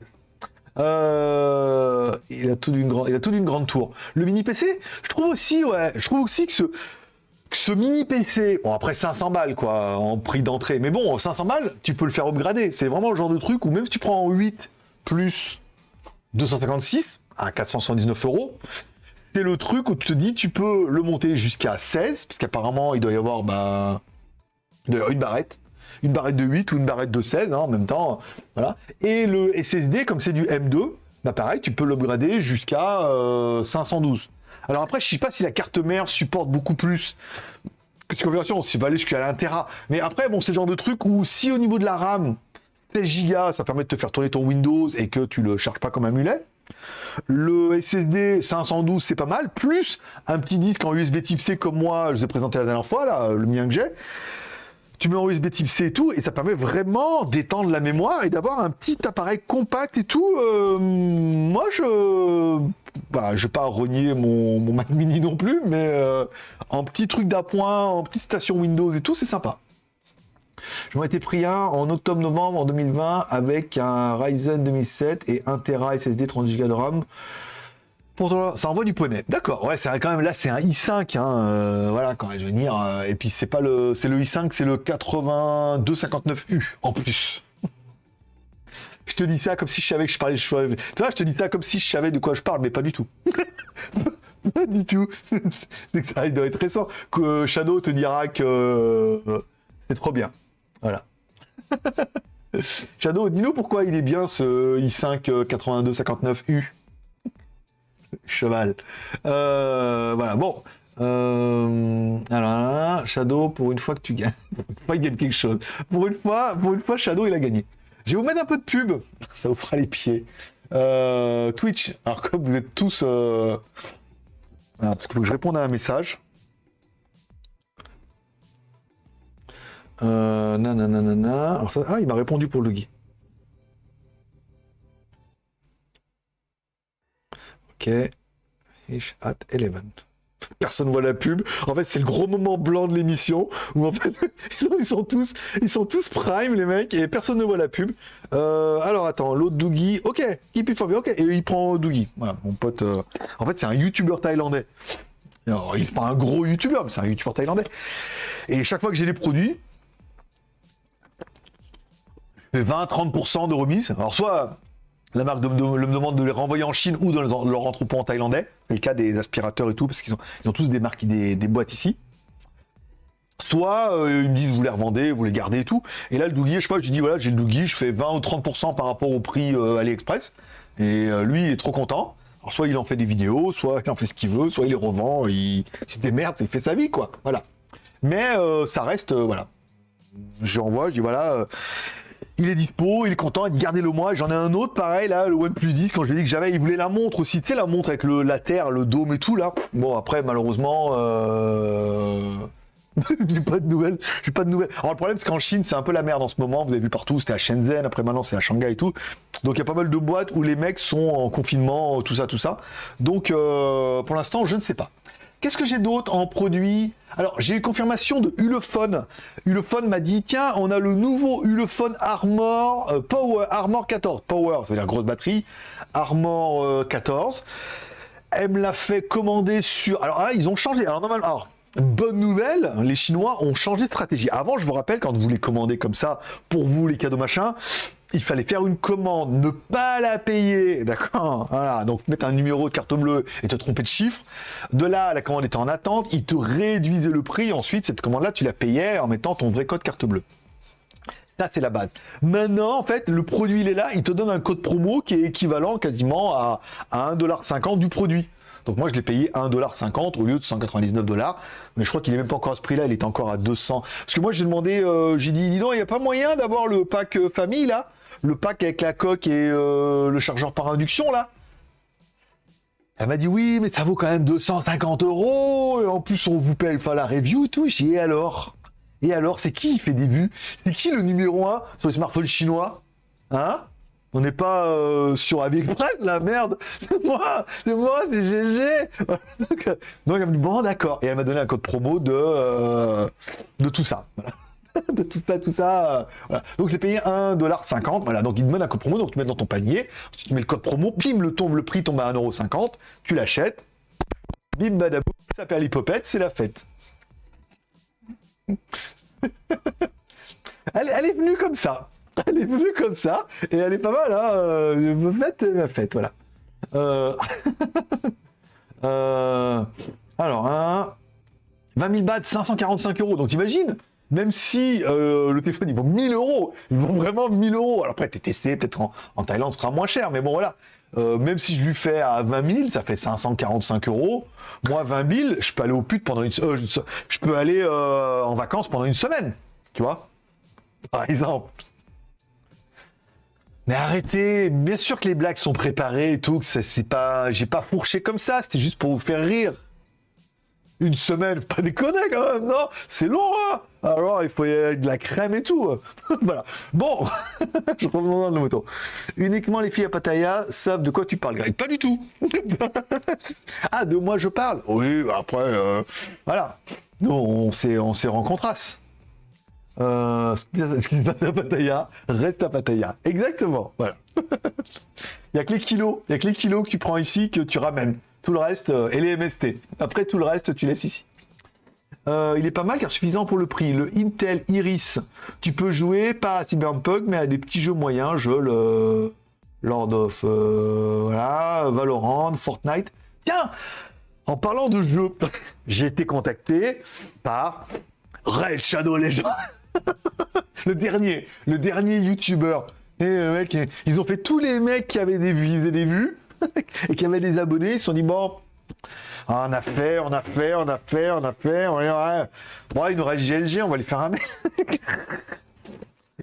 Speaker 1: Euh, il a tout d'une grande, a tout d'une grande tour. Le mini PC, je trouve aussi, ouais, je trouve aussi que ce, que ce mini PC, bon après 500 balles quoi, en prix d'entrée, mais bon 500 balles, tu peux le faire upgrader. C'est vraiment le genre de truc où même si tu prends en 8 plus 256 à 479 euros, c'est le truc où tu te dis tu peux le monter jusqu'à 16, parce qu'apparemment il doit y avoir avoir une barrette. Une barrette de 8 ou une barrette de 16 hein, en même temps. Voilà. Et le SSD, comme c'est du M2, bah pareil, tu peux l'upgrader jusqu'à euh, 512. Alors après, je sais pas si la carte mère supporte beaucoup plus que cette conversion, c'est va aller jusqu'à 1 Tera. Mais après, bon, c'est le genre de truc où si au niveau de la RAM, 16 Go, ça permet de te faire tourner ton Windows et que tu le charges pas comme un mulet. Le SSD 512, c'est pas mal. Plus un petit disque en USB type C comme moi, je vous ai présenté la dernière fois, là, le mien que j'ai. tu mets en USB type C et tout, et ça permet vraiment d'étendre la mémoire et d'avoir un petit appareil compact et tout. Euh, moi, je. Bah, je vais pas renier mon, Mac mini non plus, mais euh, en petit truc d'appoint, en petite station Windows et tout, c'est sympa. Je m'en étais pris un en octobre-novembre en 2020 avec un Ryzen 2007 et 1 Tera SSD 30 Go de RAM ça envoie du poney. D'accord, ouais, c'est quand même là, c'est un i5, hein, euh, voilà, quand je veux dire. Euh, et puis c'est pas le, c'est le i5, c'est le 8259U en plus. je te dis ça comme si je savais que je parlais. choix. Tu vois, je te dis ça comme si je savais de quoi je parle, mais pas du tout. pas du tout. ça doit être récent. Que euh, Shadow te dira que c'est trop bien. Voilà. Shadow, dis-nous pourquoi il est bien ce i5 8259U cheval. Euh, voilà, bon. Euh, alors Shadow, pour une fois que tu gagnes, gagne quelque chose. Pour une fois, pour une fois, Shadow, il a gagné. Je vais vous mettre un peu de pub, ça vous fera les pieds. Euh, Twitch, alors comme vous êtes tous... Parce qu'il faut que je réponde à un message. Euh, nanana. Alors ça... Ah, il m'a répondu pour le guide. Ok. Fish at 11. Personne voit la pub. En fait, c'est le gros moment blanc de l'émission où en fait ils sont, tous, ils sont tous prime les mecs et personne ne voit la pub. Euh, alors attends, l'autre Doogie, ok, keep it for ok, et il prend Doogie. Voilà, mon pote. Euh, en fait, c'est un YouTuber thaïlandais. Alors, il n'est pas un gros YouTuber, mais c'est un YouTuber thaïlandais. Et chaque fois que j'ai les produits, 20-30% de remise. Alors soit la marque me demande de les renvoyer en Chine ou dans leur entrepôt en thaïlandais. C'est le cas des aspirateurs et tout, parce qu'ils ont, ont tous des marques, des, boîtes ici. Soit euh, ils me disent vous les revendez, vous les gardez et tout. Et là le Doogie, je sais je dis voilà j'ai le Doogie, je fais 20 ou 30% par rapport au prix euh, AliExpress. Et euh, lui il est trop content. Alors soit il en fait des vidéos, soit il en fait ce qu'il veut, soit il les revend, il... c'est des merdes, il fait sa vie quoi. Voilà. Mais ça reste voilà. Je renvoie, je dis voilà il est dispo, il est content, il dit gardez-le moi. J'en ai un autre pareil là, le OnePlus 10, quand je lui ai dit que j'avais, il voulait la montre aussi, tu sais la montre avec le, la terre, le dôme et tout là. Bon après malheureusement, euh... j'ai pas de nouvelles, j'ai pas de nouvelles. Alors le problème c'est qu'en Chine c'est un peu la merde en ce moment, vous avez vu partout, c'était à Shenzhen, après maintenant c'est à Shanghai et tout. Donc il y a pas mal de boîtes où les mecs sont en confinement, tout ça, tout ça. Donc euh, pour l'instant je ne sais pas. Qu'est-ce que j'ai d'autre en produit? Alors, j'ai eu confirmation de Ulefone. Ulefone m'a dit, tiens, on a le nouveau Ulefone Armor euh, Power, Armor 14. Power, c'est-à-dire grosse batterie. Armor 14. Euh, Elle me l'a fait commander sur... Alors ah, ils ont changé. Alors, normalement... Alors, Bonne nouvelle, les Chinois ont changé de stratégie. Avant, je vous rappelle, quand vous les commandez comme ça, pour vous, les cadeaux machin, il fallait faire une commande, ne pas la payer, d'accord Voilà, donc mettre un numéro de carte bleue et te tromper de chiffre. De là, la commande était en attente, ils te réduisaient le prix, ensuite, cette commande-là, tu la payais en mettant ton vrai code carte bleue. Ça, c'est la base. Maintenant, en fait, le produit, il est là, il te donne un code promo qui est équivalent quasiment à, à 1,50$ du produit. Donc moi, je l'ai payé 1,50$ au lieu de 199$. Mais je crois qu'il est même pas encore à ce prix-là, il est encore à 200. Parce que moi, j'ai demandé, euh, j'ai dit, dis donc, il n'y a pas moyen d'avoir le pack euh, famille, là? Le pack avec la coque et euh, le chargeur par induction, là elle m'a dit oui, mais ça vaut quand même 250 euros. Et en plus, on vous paye la review et tout. Et alors? Et alors, c'est qui qui fait des vues? C'est qui le numéro 1 sur les smartphones chinois? Hein? On n'est pas euh, sur AliExpress, la merde. C'est moi, c'est moi, c'est GG. donc, elle m'a dit bon, d'accord. Et elle m'a donné un code promo de euh, de tout ça. de tout ça, tout ça. Voilà. Donc j'ai payé 1,50$. Voilà, donc il donne un code promo, donc tu mets dans ton panier, tu mets le code promo, pim, le, tombe, le prix tombe à 1,50$, tu l'achètes, bim badabou, ça perd l'hypopète, c'est la fête. elle, elle est venue comme ça. elle est venue comme ça, et elle est pas mal, hein. Euh, fête, ma fête, voilà. Euh... euh... Alors, hein... 20 000 bahts, 545 euros. Donc, t'imagines? Même si euh, le téléphone, il vaut 1000 euros, il vaut vraiment 1000 euros. Alors après, t'es testé, peut-être en, Thaïlande, ce sera moins cher, mais bon, voilà. Euh, même si je lui fais à 20 000, ça fait 545 euros. Moi, 20 000, je peux aller au pute pendant une... Euh, je peux aller en vacances pendant une semaine, tu vois Par exemple. Mais arrêtez, bien sûr que les blagues sont préparées et tout, que c'est pas, j'ai pas fourché comme ça, c'était juste pour vous faire rire. Une semaine, pas déconner quand même, non? C'est long, hein? Alors, il faut y avoir de la crème et tout. voilà. Bon, je reviens dans le moto. Uniquement les filles à Pattaya savent de quoi tu parles, Greg. Pas du tout. ah, de moi je parle? Oui, après, euh, voilà. Nous, on s'est, on s'est rencontrasse. Euh, ce qui se passe à Pattaya reste à Pattaya. Exactement. Voilà. Il n'y a que les kilos. Il y a que les kilos que tu prends ici que tu ramènes. Tout le reste, euh, et les MST. Après, tout le reste, tu laisses ici. Euh, il est pas mal car suffisant pour le prix. Le Intel Iris, tu peux jouer pas à Cyberpunk, mais à des petits jeux moyens, jeux le Lord of euh, voilà, Valorant, Fortnite. Tiens, en parlant de jeux, j'ai été contacté par Red Shadow Legends. le dernier, le dernier YouTuber. Et le mec, ils ont fait tous les mecs qui avaient des vues, des vues. Et qui avait des abonnés, ils se sont dit bon, ah, on a fait, on a fait, on a fait, on a fait, on a... Bon, il nous reste GLG, on va lui faire un mec.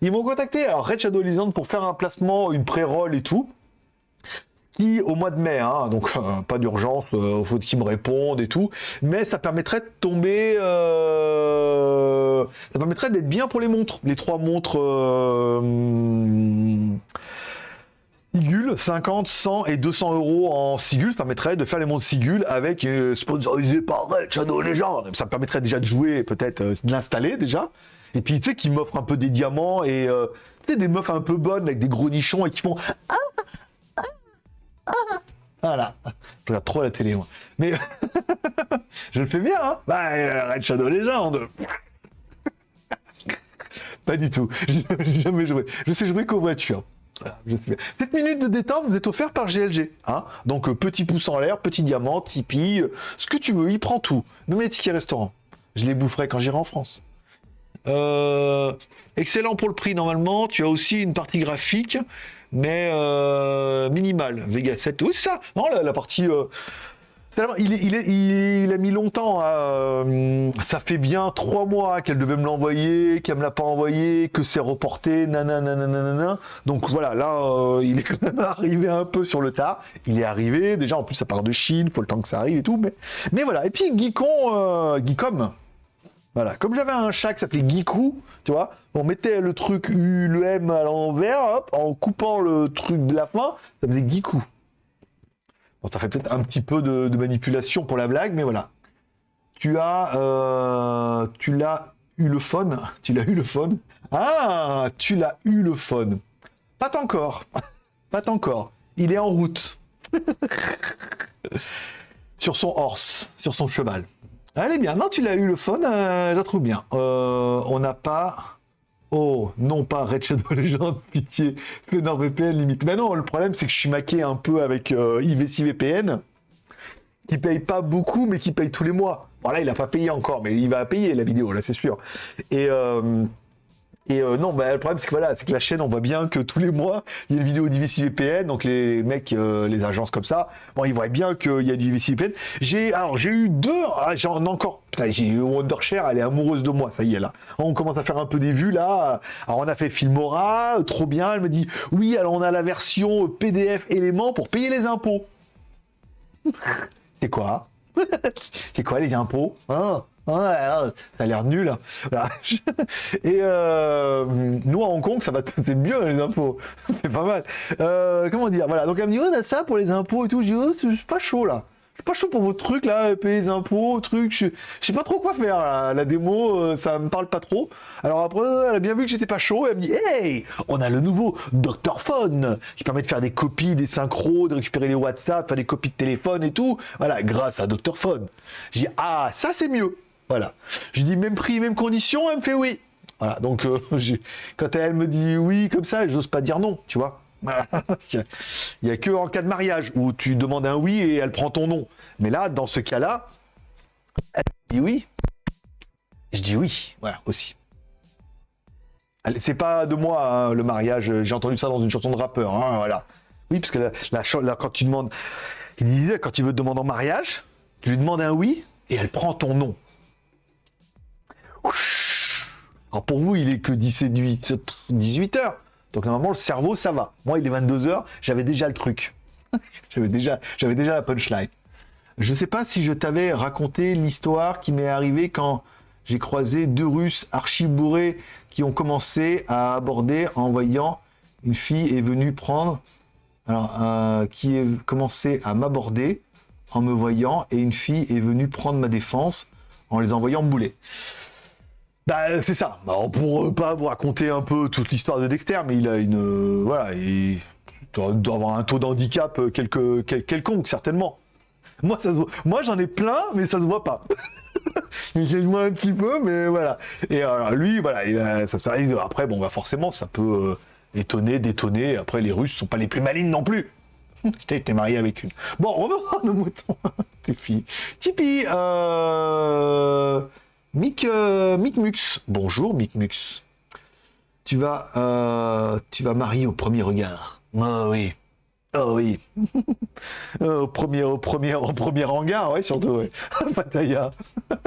Speaker 1: Ils m'ont contacté, alors Red Shadow Legends, pour faire un placement, une pré-roll et tout. Qui, au mois de mai, hein, donc euh, pas d'urgence, euh, faut qu'ils me répondent et tout. Mais ça permettrait de tomber. Euh, ça permettrait d'être bien pour les montres. Les trois montres. Sigul, 50, 100 et 200 euros en Sigul, ça permettrait de faire les montres Sigul avec euh, sponsorisé par Red Shadow Legends. Ça permettrait déjà de jouer, peut-être euh, de l'installer déjà. Et puis tu sais, qui m'offre un peu des diamants et euh, des meufs un peu bonnes avec des gros nichons et qui font. Ah, ah, ah. Voilà. Je regarde trop la télé, moi. Mais je le fais bien, hein Bah, Red Shadow Legends. Pas du tout. Jamais joué. Je sais jouer qu'aux voitures. Cette minute de détente vous êtes offert par GLG. Hein Donc, euh, petit pouce en l'air, petit diamant, Tipeee, euh, ce que tu veux, il prend tout. Même les tickets restaurant. Je les boufferai quand j'irai en France. Euh, excellent pour le prix, normalement. Tu as aussi une partie graphique, mais minimale. Vega 7. Oui, ça. Non, la, partie il, a mis longtemps. Euh, ça fait bien trois mois qu'elle devait me l'envoyer, qu'elle me l'a pas envoyé, que c'est reporté, nanana. Donc voilà, là, euh, il est quand même arrivé un peu sur le tas. Il est arrivé. Déjà, en plus, ça part de Chine, faut le temps que ça arrive et tout. Mais, voilà. Et puis, Geekon, euh. Voilà. Comme j'avais un chat qui s'appelait Geekou, tu vois, on mettait le truc U, M à l'envers, en coupant le truc de la fin, ça faisait Geekou. Ça fait peut-être un petit peu de, manipulation pour la blague, mais voilà. Tu as, euh, tu l'as eu le phone, tu l'as eu le phone. Ah, tu l'as eu le phone. Pas encore, pas encore. Il est en route. sur son horse, sur son cheval. Est bien. Non, tu l'as eu le phone, euh, je la trouve bien. Euh, on n'a pas Oh, non pas Red Shadow Legends, pitié, fais NordVPN limite. Mais non, le problème c'est que je suis maqué un peu avec euh, IVC VPN, qui paye pas beaucoup, mais qui paye tous les mois. Voilà, il a pas payé encore, mais il va payer la vidéo, là c'est sûr. Et, euh, et euh, non, bah, le problème, c'est que voilà, c'est que la chaîne, on voit bien que tous les mois, il y a une vidéo d'IVC VPN. Donc les mecs, euh, les agences comme ça, bon, ils voient bien qu'il y a du IVC VPN. J'ai, alors, j'ai eu deux, ah, j'en encore, j'ai eu Wondershare, elle est amoureuse de moi, ça y est là. On commence à faire un peu des vues là. Alors on a fait Filmora, trop bien. Elle me dit, oui, alors on a la version PDF élément pour payer les impôts. c'est quoi? C'est quoi les impôts? Hein? Ouais, ça a l'air nul. Et euh, nous à Hong Kong, ça va c'est mieux les impôts. c'est pas mal. Euh, comment dire? Voilà. Donc elle me dit on a ça pour les impôts et tout. Je dis oh, pas chaud là. Je suis pas chaud pour vos trucs là, payer les impôts, trucs. Je, sais pas trop quoi faire. La démo, euh, ça me parle pas trop. Alors après, elle a bien vu que j'étais pas chaud. elle me dit hey, on a le nouveau Doctor Phone qui permet de faire des copies, des synchros, de récupérer les WhatsApp, faire des copies de téléphone et tout. Voilà, grâce à Doctor Phone. J'ai ah ça c'est mieux. Voilà. Je dis même prix, même condition, elle me fait oui. Voilà, donc euh, quand elle me dit oui comme ça, j'ose pas dire non, tu vois. Il n'y a que en cas de mariage où tu demandes un oui et elle prend ton nom. Mais là, dans ce cas-là, elle dit oui. Je dis oui, voilà, aussi. C'est pas de moi hein, le mariage, j'ai entendu ça dans une chanson de rappeur, hein, voilà. Oui, parce que la, quand tu demandes, quand tu veux te demander en mariage, tu lui demandes un oui et elle prend ton nom. Alors pour vous, il est que 18 heures. Donc normalement, le cerveau, ça va. Moi, il est 22 heures, j'avais déjà le truc. j'avais déjà, déjà la punchline. Je sais pas si je t'avais raconté l'histoire qui m'est arrivée quand j'ai croisé deux Russes archi bourrés qui ont commencé à aborder en voyant une fille est venue prendre, alors euh, qui est commencé à m'aborder en me voyant et une fille est venue prendre ma défense en les envoyant bouler. Bah c'est ça. Bah, pour pas vous raconter un peu toute l'histoire de Dexter, mais il a une voilà, il doit, doit avoir un taux d'handicap euh, quelque, quel- quelconque certainement. Moi moi j'en ai plein, mais ça se voit pas. J'ai moins un petit peu, mais voilà. Et alors lui, voilà, il a- ça se fait. Après, bon, bah forcément, ça peut euh, étonner, détonner. Après, les Russes sont pas les plus malines non plus. T'es marié avec une. Bon, revenons à nos moutons. Tes filles. Tipeee, euh... Mick, euh, Mick Mux. Bonjour, Mick Mux. Tu vas, euh, tu vas marier au premier regard. Oh oui. Oh oui. Euh, au premier, au premier, au premier hangar, ouais, surtout, ouais. Pattaya.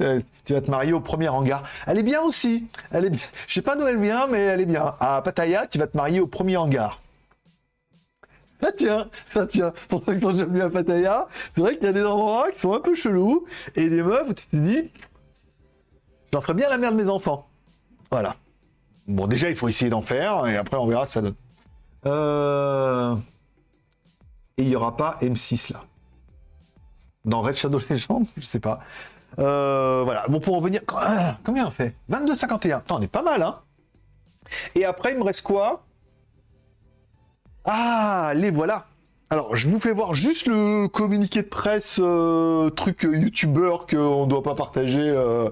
Speaker 1: Euh, tu vas te marier au premier hangar. Elle est bien aussi. Elle est bien. Je sais pas d'où elle vient, mais elle est bien. À Pattaya, tu vas te marier au premier hangar. Ça tient, ça tient. Pour ceux qui sont déjà venus à Pattaya, c'est vrai qu'il y a des endroits qui sont un peu chelous et des meufs où tu te dis, j'en ferais bien la mère de mes enfants. Voilà. Bon, déjà, il faut essayer d'en faire et après, on verra ça donne. Euh... Et il n'y aura pas M6 là. Dans Red Shadow Legends, je sais pas. Euh, voilà. Bon, pour revenir. Ah, Combien on fait? 22,51. Attends, on est pas mal, hein Et après, il me reste quoi? Ah, les voilà. Alors, je vous fais voir juste le communiqué de presse, euh, truc euh, youtubeur qu'on ne doit pas partager. Euh...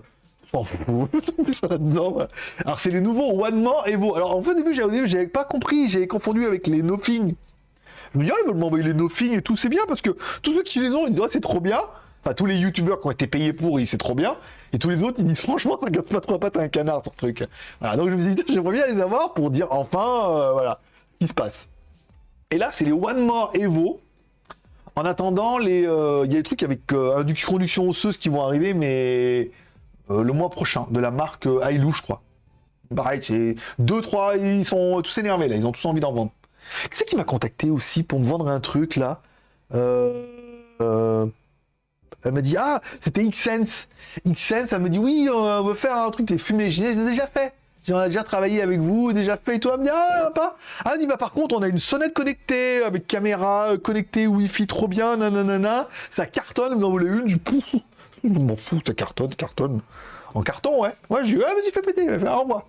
Speaker 1: ça. Alors, c'est les nouveaux One More Evo. Alors, en fait, au début, j'avais pas compris. J'avais confondu avec les Nothing. Je me dis, ah, ils veulent m'envoyer les Nothing et tout. C'est bien parce que tous ceux qui les ont, ils disent, ah, c'est trop bien. Enfin, tous les youtubeurs qui ont été payés pour, ils c'est trop bien. Et tous les autres, ils disent, franchement, regarde pas trois pattes à un canard, ton truc. Voilà. Donc, je me dis, j'aimerais bien les avoir pour dire, enfin, euh, voilà, ce qui se passe. Et là, c'est les One More Evo. En attendant, euh, il y a des trucs avec euh, induction, osseuse qui vont arriver, mais euh, le mois prochain, de la marque euh, Ailou, je crois. Pareil, c'est deux, trois, ils sont tous énervés là, ils ont tous envie d'en vendre. Qui c'est qui m'a contacté aussi pour me vendre un truc là Euh, Elle m'a dit ah c'était Xsense. Xsense, elle me dit oui on veut faire un truc des fumées. J'ai déjà fait. J'ai déjà travaillé avec vous, déjà fait et toi. Elle me dit ah pas. Ah dit bah par contre on a une sonnette connectée avec caméra connectée Wi-Fi trop bien nanana. Ça cartonne. Vous en voulez une Je pouf. Je m'en fous, ça cartonne, cartonne. En carton, ouais. Ouais, j'ai dit, ouais, vas-y, fais péter, fais au revoir.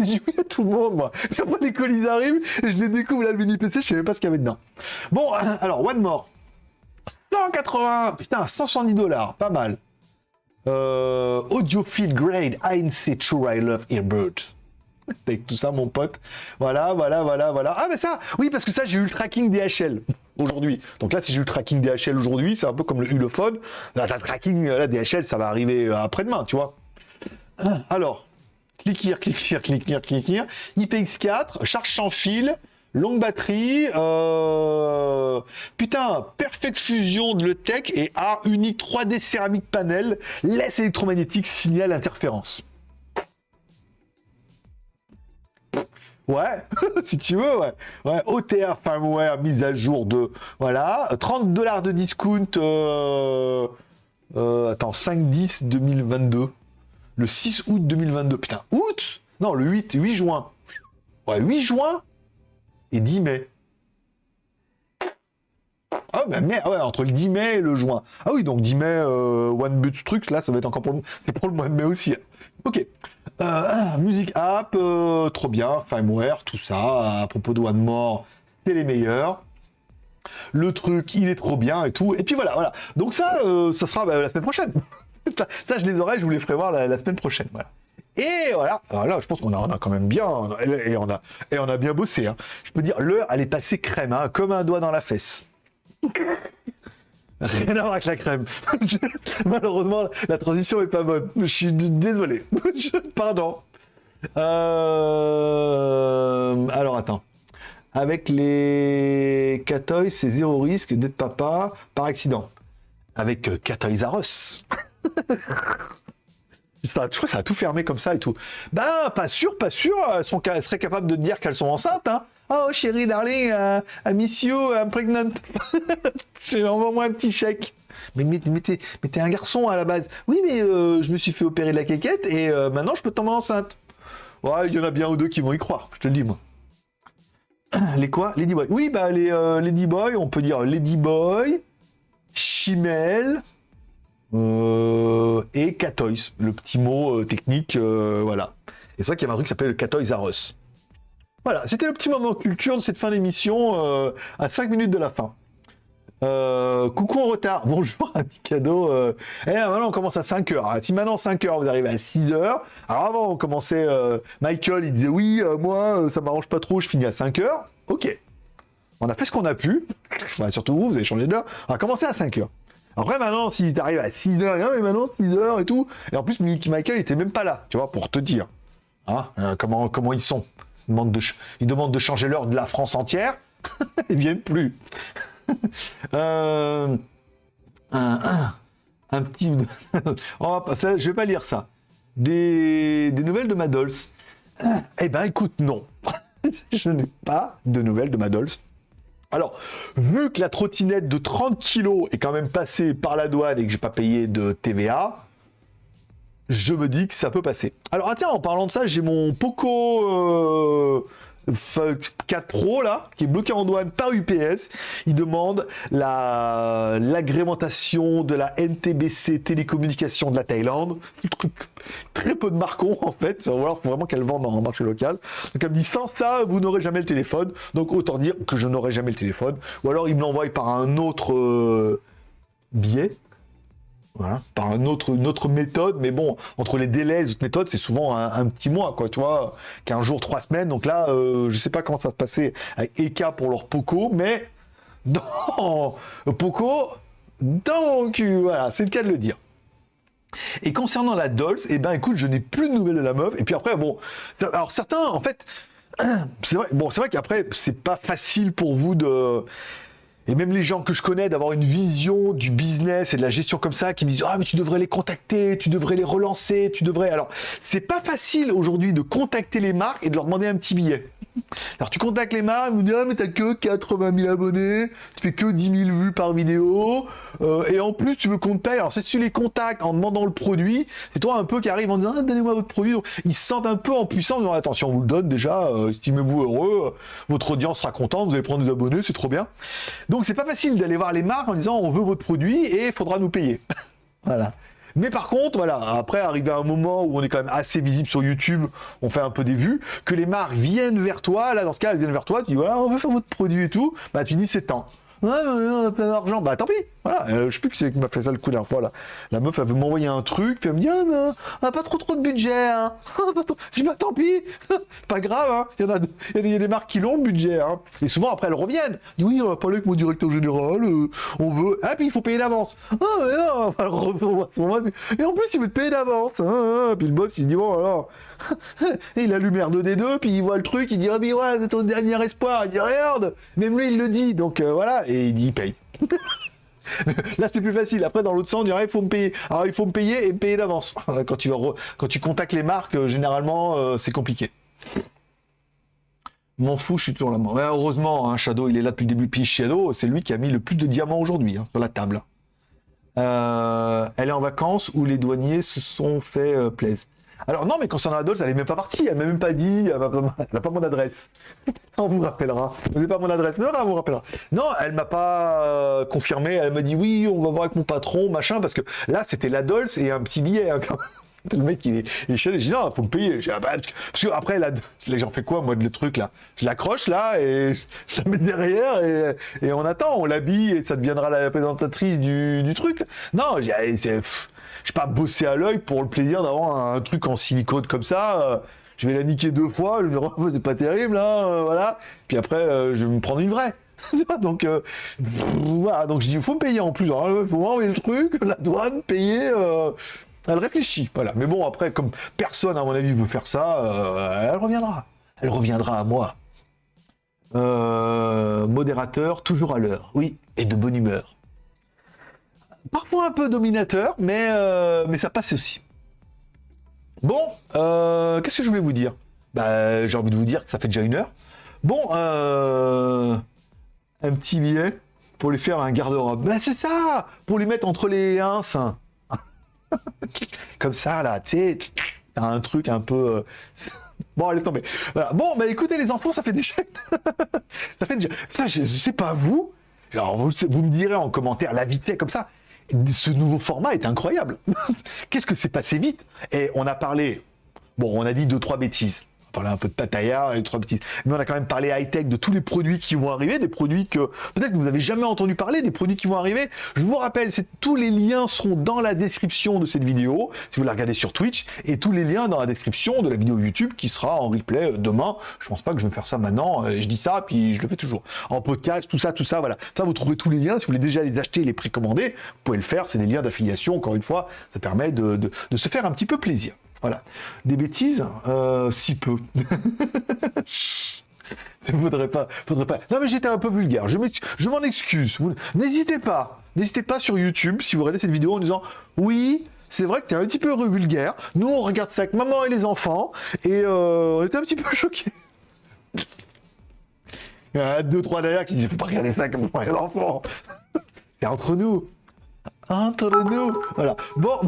Speaker 1: J'ai oui à tout le monde, moi. Puis les colis arrivent, et je les découvre là, le mini PC, je sais pas ce qu'il y avait dedans. Bon, alors, One More. 180, putain, 170 dollars, pas mal. Euh, Audiophile Grade ANC True I Love Earbird. Avec tout ça, mon pote. Voilà, voilà, voilà, voilà. Ah, mais ça, oui, parce que ça, j'ai eu le tracking DHL aujourd'hui. Donc là, si j'ai eu le tracking DHL aujourd'hui, c'est un peu comme le Ulefone. Là, le tracking, là, DHL, ça va arriver euh, après-demain, tu vois. Alors, click here, click here, click here. IPX4, charge sans fil, longue batterie, euh... putain, perfect fusion de l'ETEC et art unique 3D céramique panel, laisse électromagnétique, signal interférence. Ouais, si tu veux, ouais. Ouais, OTR firmware, mise à jour de. Voilà, 30 dollars de discount. Euh, euh, attends, 5-10 2022. Le 6 août 2022. Putain, août? Non, le 8, 8 juin. Ouais, 8 juin et 10 mai. Ah, bah, ouais, entre le 10 mai et le juin. Ah oui, donc 10 mai, euh, One But là, ça va être encore pour le, c'est pour le mois de mai aussi. Ok. Euh, musique app, euh, trop bien, firmware, tout ça. À propos de One More, c'est les meilleurs. Le truc, il est trop bien et tout. Et puis voilà, voilà. Donc ça, euh, ça sera bah, la semaine prochaine. ça, ça, je les aurai, je vous les ferai voir la, semaine prochaine. Voilà. Et voilà, alors là, je pense qu'on a, on a quand même bien, et on a, et on a bien bossé. Hein. Je peux dire, l'heure, elle est passée crème, hein, comme un doigt dans la fesse. Rien à voir avec la crème. Malheureusement, la transition est pas bonne. Je suis désolé. Pardon. Euh, Alors attends. Avec les Catoy, c'est zéro risque d'être papa par accident. Avec euh, Catoys R Us. Ça, ça a tout fermé comme ça et tout. Ben, pas sûr, pas sûr. Elles, sont, elles seraient capables de dire qu'elles sont enceintes. Hein. Oh chérie, darling, uh, I miss you, I'm. Envoie-moi un petit chèque. Mais, mais, mais t'es un garçon à la base. Oui, mais euh, je me suis fait opérer de la quéquette et euh, maintenant je peux tomber enceinte. Ouais, il y en a bien ou deux qui vont y croire, je te le dis moi. Les quoi? Ladyboy. Oui, bah les euh, Ladyboy, on peut dire Ladyboy, Chimel euh, et Catoys, le petit mot euh, technique, voilà. Et c'est vrai qu'il y a un truc qui s'appelle le Catoys. Voilà, c'était le petit moment culture de cette fin d'émission à 5 minutes de la fin. Euh, coucou en retard, bonjour ami cadeau. Euh... Eh, maintenant on commence à 5 heures. Hein. Si maintenant 5 heures vous arrivez à 6 heures, alors avant on commençait, euh, Michael il disait oui, euh, moi ça m'arrange pas trop, je finis à 5 heures. Ok, on a fait ce qu'on a pu. surtout vous, vous avez changé d'heure. On a commencé à 5 heures. Après maintenant si t'arrives à 6 heures, hein, mais maintenant 6 heures et tout. Et en plus Michael était même pas là, tu vois, pour te dire. Hein, comment, comment ils sont. Ils demandent de, ils demandent de changer l'heure de la France entière. ils viennent plus. Euh, un, petit... On va je vais pas lire ça. Des, nouvelles de Madols. Eh ben écoute, non. je n'ai pas de nouvelles de Madols. Alors, vu que la trottinette de 30 kg est quand même passée par la douane et que j'ai pas payé de TVA, je me dis que ça peut passer. Alors, ah tiens, en parlant de ça, j'ai mon Poco euh, 4 Pro là, qui est bloqué en douane par UPS. Il demande la l'agrémentation de la NTBC télécommunication de la Thaïlande. Très peu de marcons en fait, va voir vraiment qu'elle vende le marché local. Donc elle me dit sans ça, vous n'aurez jamais le téléphone. Donc autant dire que je n'aurai jamais le téléphone. Ou alors il me l'envoie par un autre euh, billet voilà, par une autre, une autre méthode, mais bon, entre les délais les autres méthodes, c'est souvent un, petit mois, quoi, tu vois, 15 jours, 3 semaines. Donc là, euh, je sais pas comment ça se passait avec Eka pour leur Poco, mais dans Poco, donc voilà, c'est le cas de le dire. Et concernant la Dolls, eh ben écoute, je n'ai plus de nouvelles de la meuf. Et puis après, bon, alors certains, en fait, c'est vrai, bon, c'est vrai qu'après, c'est pas facile pour vous de et même les gens que je connais, d'avoir une vision du business et de la gestion comme ça, qui me disent ah mais tu devrais les contacter, tu devrais les relancer, tu devrais. Alors c'est pas facile aujourd'hui de contacter les marques et de leur demander un petit billet. Alors tu contactes les marques, me disent ah mais t'as que 80 000 abonnés, tu fais que 10 000 vues par vidéo, euh, et en plus tu veux qu'on te paye. Alors si tu les contactes en demandant le produit, c'est toi un peu qui arrive en disant ah, donnez-moi votre produit. ils se sentent un peu en puissance, en disant attention on vous le donne déjà, euh, estimez-vous heureux, votre audience sera contente, vous allez prendre des abonnés, c'est trop bien. Donc c'est pas facile d'aller voir les marques en disant on veut votre produit et il faudra nous payer. voilà. Mais par contre, voilà, après, arriver à un moment où on est quand même assez visible sur YouTube, on fait un peu des vues, que les marques viennent vers toi, là, dans ce cas, elles viennent vers toi, tu dis, voilà, on veut faire votre produit et tout, bah, tu dis, c'est temps. Ouais, on a plein d'argent. Bah tant pis, voilà. Euh, je sais plus qui c'est qui m'a fait ça le coup dernière fois là. La meuf elle veut m'envoyer un truc, puis elle me dit ah mais on a pas trop trop de budget. Hein. je dis bah tant pis, pas grave. Hein. Il y en a, il y a des marques qui l'ont le budget. Hein. Et souvent après elles reviennent. Dit, oui on va parler avec mon directeur général. Euh, on veut. Ah puis il faut payer d'avance. Ah mais non. Et en plus il veut te payer d'avance. Hein, puis le boss il dit bon alors. il allume R2D2, puis il voit le truc, il dit, oh, mais ouais, c'est ton dernier espoir. Il dit, regarde, même lui, il le dit. Donc euh, voilà, et il dit, paye. Là, c'est plus facile. Après, dans l'autre sens, on il faut me payer. Alors, il faut me payer et me payer d'avance. Quand tu, contactes les marques, euh, généralement, euh, c'est compliqué. M'en fous, je suis toujours là. Heureusement, hein, Shadow, il est là depuis le début. Puis Shadow, c'est lui qui a mis le plus de diamants aujourd'hui hein, sur la table. elle est en vacances où les douaniers se sont fait plaisir. Alors non, mais concernant Adolphe, elle n'est même pas partie, elle m'a même pas dit, elle n'a pas mon adresse. on vous rappellera. Vous n'avez pas mon adresse, mais on vous rappellera. Non, elle m'a pas euh, confirmé, elle m'a dit oui, on va voir avec mon patron, machin, parce que là, c'était l'Adolphe et un petit billet. Hein, le mec, il est, il j'ai dit non, faut me payer. Parce que après, là, j'en fais quoi, moi, le truc là? Je l'accroche là et je la mets derrière et, et on attend, on l'habille et ça deviendra la présentatrice du, du truc. Non, c'est je pas bosser à l'œil pour le plaisir d'avoir un, truc en silicone comme ça. Euh, je vais la niquer deux fois, je me dis, oh, c'est pas terrible, hein, euh, voilà. Puis après, euh, je vais me prendre une vraie. donc, voilà, donc je dis, il faut me payer en plus. Il hein, faut m'envoyer le truc, la douane, payer. elle réfléchit, voilà. Mais bon, après, comme personne, à mon avis, veut faire ça, elle reviendra. Elle reviendra à moi. modérateur, toujours à l'heure. Oui, et de bonne humeur parfois un peu dominateur, mais, euh, mais ça passe aussi. Bon, euh, qu'est-ce que je voulais vous dire? Bah, J'ai envie de vous dire que ça fait déjà une heure. Bon, euh, un petit billet pour lui faire un garde-robe. Ben c'est ça Pour lui mettre entre les ins. Comme ça, là, tu sais, un truc un peu... Bon, allez tomber. Voilà. Bon, bah écoutez les enfants, ça fait déjà... ça fait déjà... Ça, je, je sais pas vous. Alors, vous, vous me direz en commentaire, la vite fait, comme ça. Ce nouveau format est incroyable. Qu'est-ce que c'est passé vite? Et on a parlé... Bon, on a dit deux, trois bêtises. Parlé un peu de Tataya et trois bêtises. Mais on a quand même parlé high-tech de tous les produits qui vont arriver, des produits que peut-être vous n'avez jamais entendu parler, des produits qui vont arriver. Je vous rappelle, tous les liens seront dans la description de cette vidéo, si vous la regardez sur Twitch, et tous les liens dans la description de la vidéo YouTube qui sera en replay euh, demain. Je pense pas que je vais faire ça maintenant. euh, Je dis ça, puis je le fais toujours. En podcast, tout ça, tout ça, voilà. Ça, vous trouvez tous les liens. Si vous voulez déjà les acheter, les précommander, vous pouvez le faire. C'est des liens d'affiliation. Encore une fois, ça permet de se faire un petit peu plaisir. Voilà. Des bêtises, euh, si peu. Il faudrait pas, faudrait pas. Non mais j'étais un peu vulgaire. Je m'en excuse. N'hésitez pas, n'hésitez pas sur YouTube si vous regardez cette vidéo en disant oui. C'est vrai que t'es un petit peu vulgaire. Nous, on regarde ça avec maman et les enfants, et euh, on était un petit peu choqués. Il y en a deux, trois derrière qui disent Faut pas regarder ça comme les enfants. C'est entre nous. Nous. Voilà. Bon,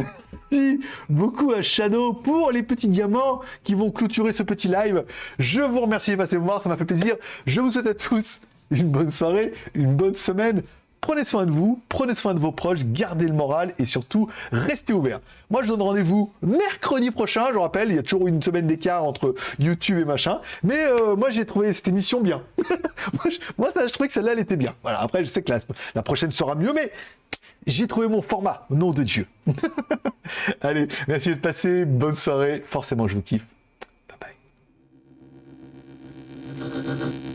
Speaker 1: merci beaucoup à Shadow pour les petits diamants qui vont clôturer ce petit live. Je vous remercie de passer voir, ça m'a fait plaisir. Je vous souhaite à tous une bonne soirée, une bonne semaine. Prenez soin de vous, prenez soin de vos proches, gardez le moral et surtout, restez ouverts. Moi, je donne rendez-vous mercredi prochain. Je vous rappelle, il y a toujours une semaine d'écart entre YouTube et machin. Mais euh, moi, j'ai trouvé cette émission bien. moi, je, trouvais que celle-là, elle était bien. Voilà, après, je sais que la prochaine sera mieux, mais j'ai trouvé mon format, nom de Dieu. Allez, merci de passer, bonne soirée. Forcément, je vous kiffe. Bye bye.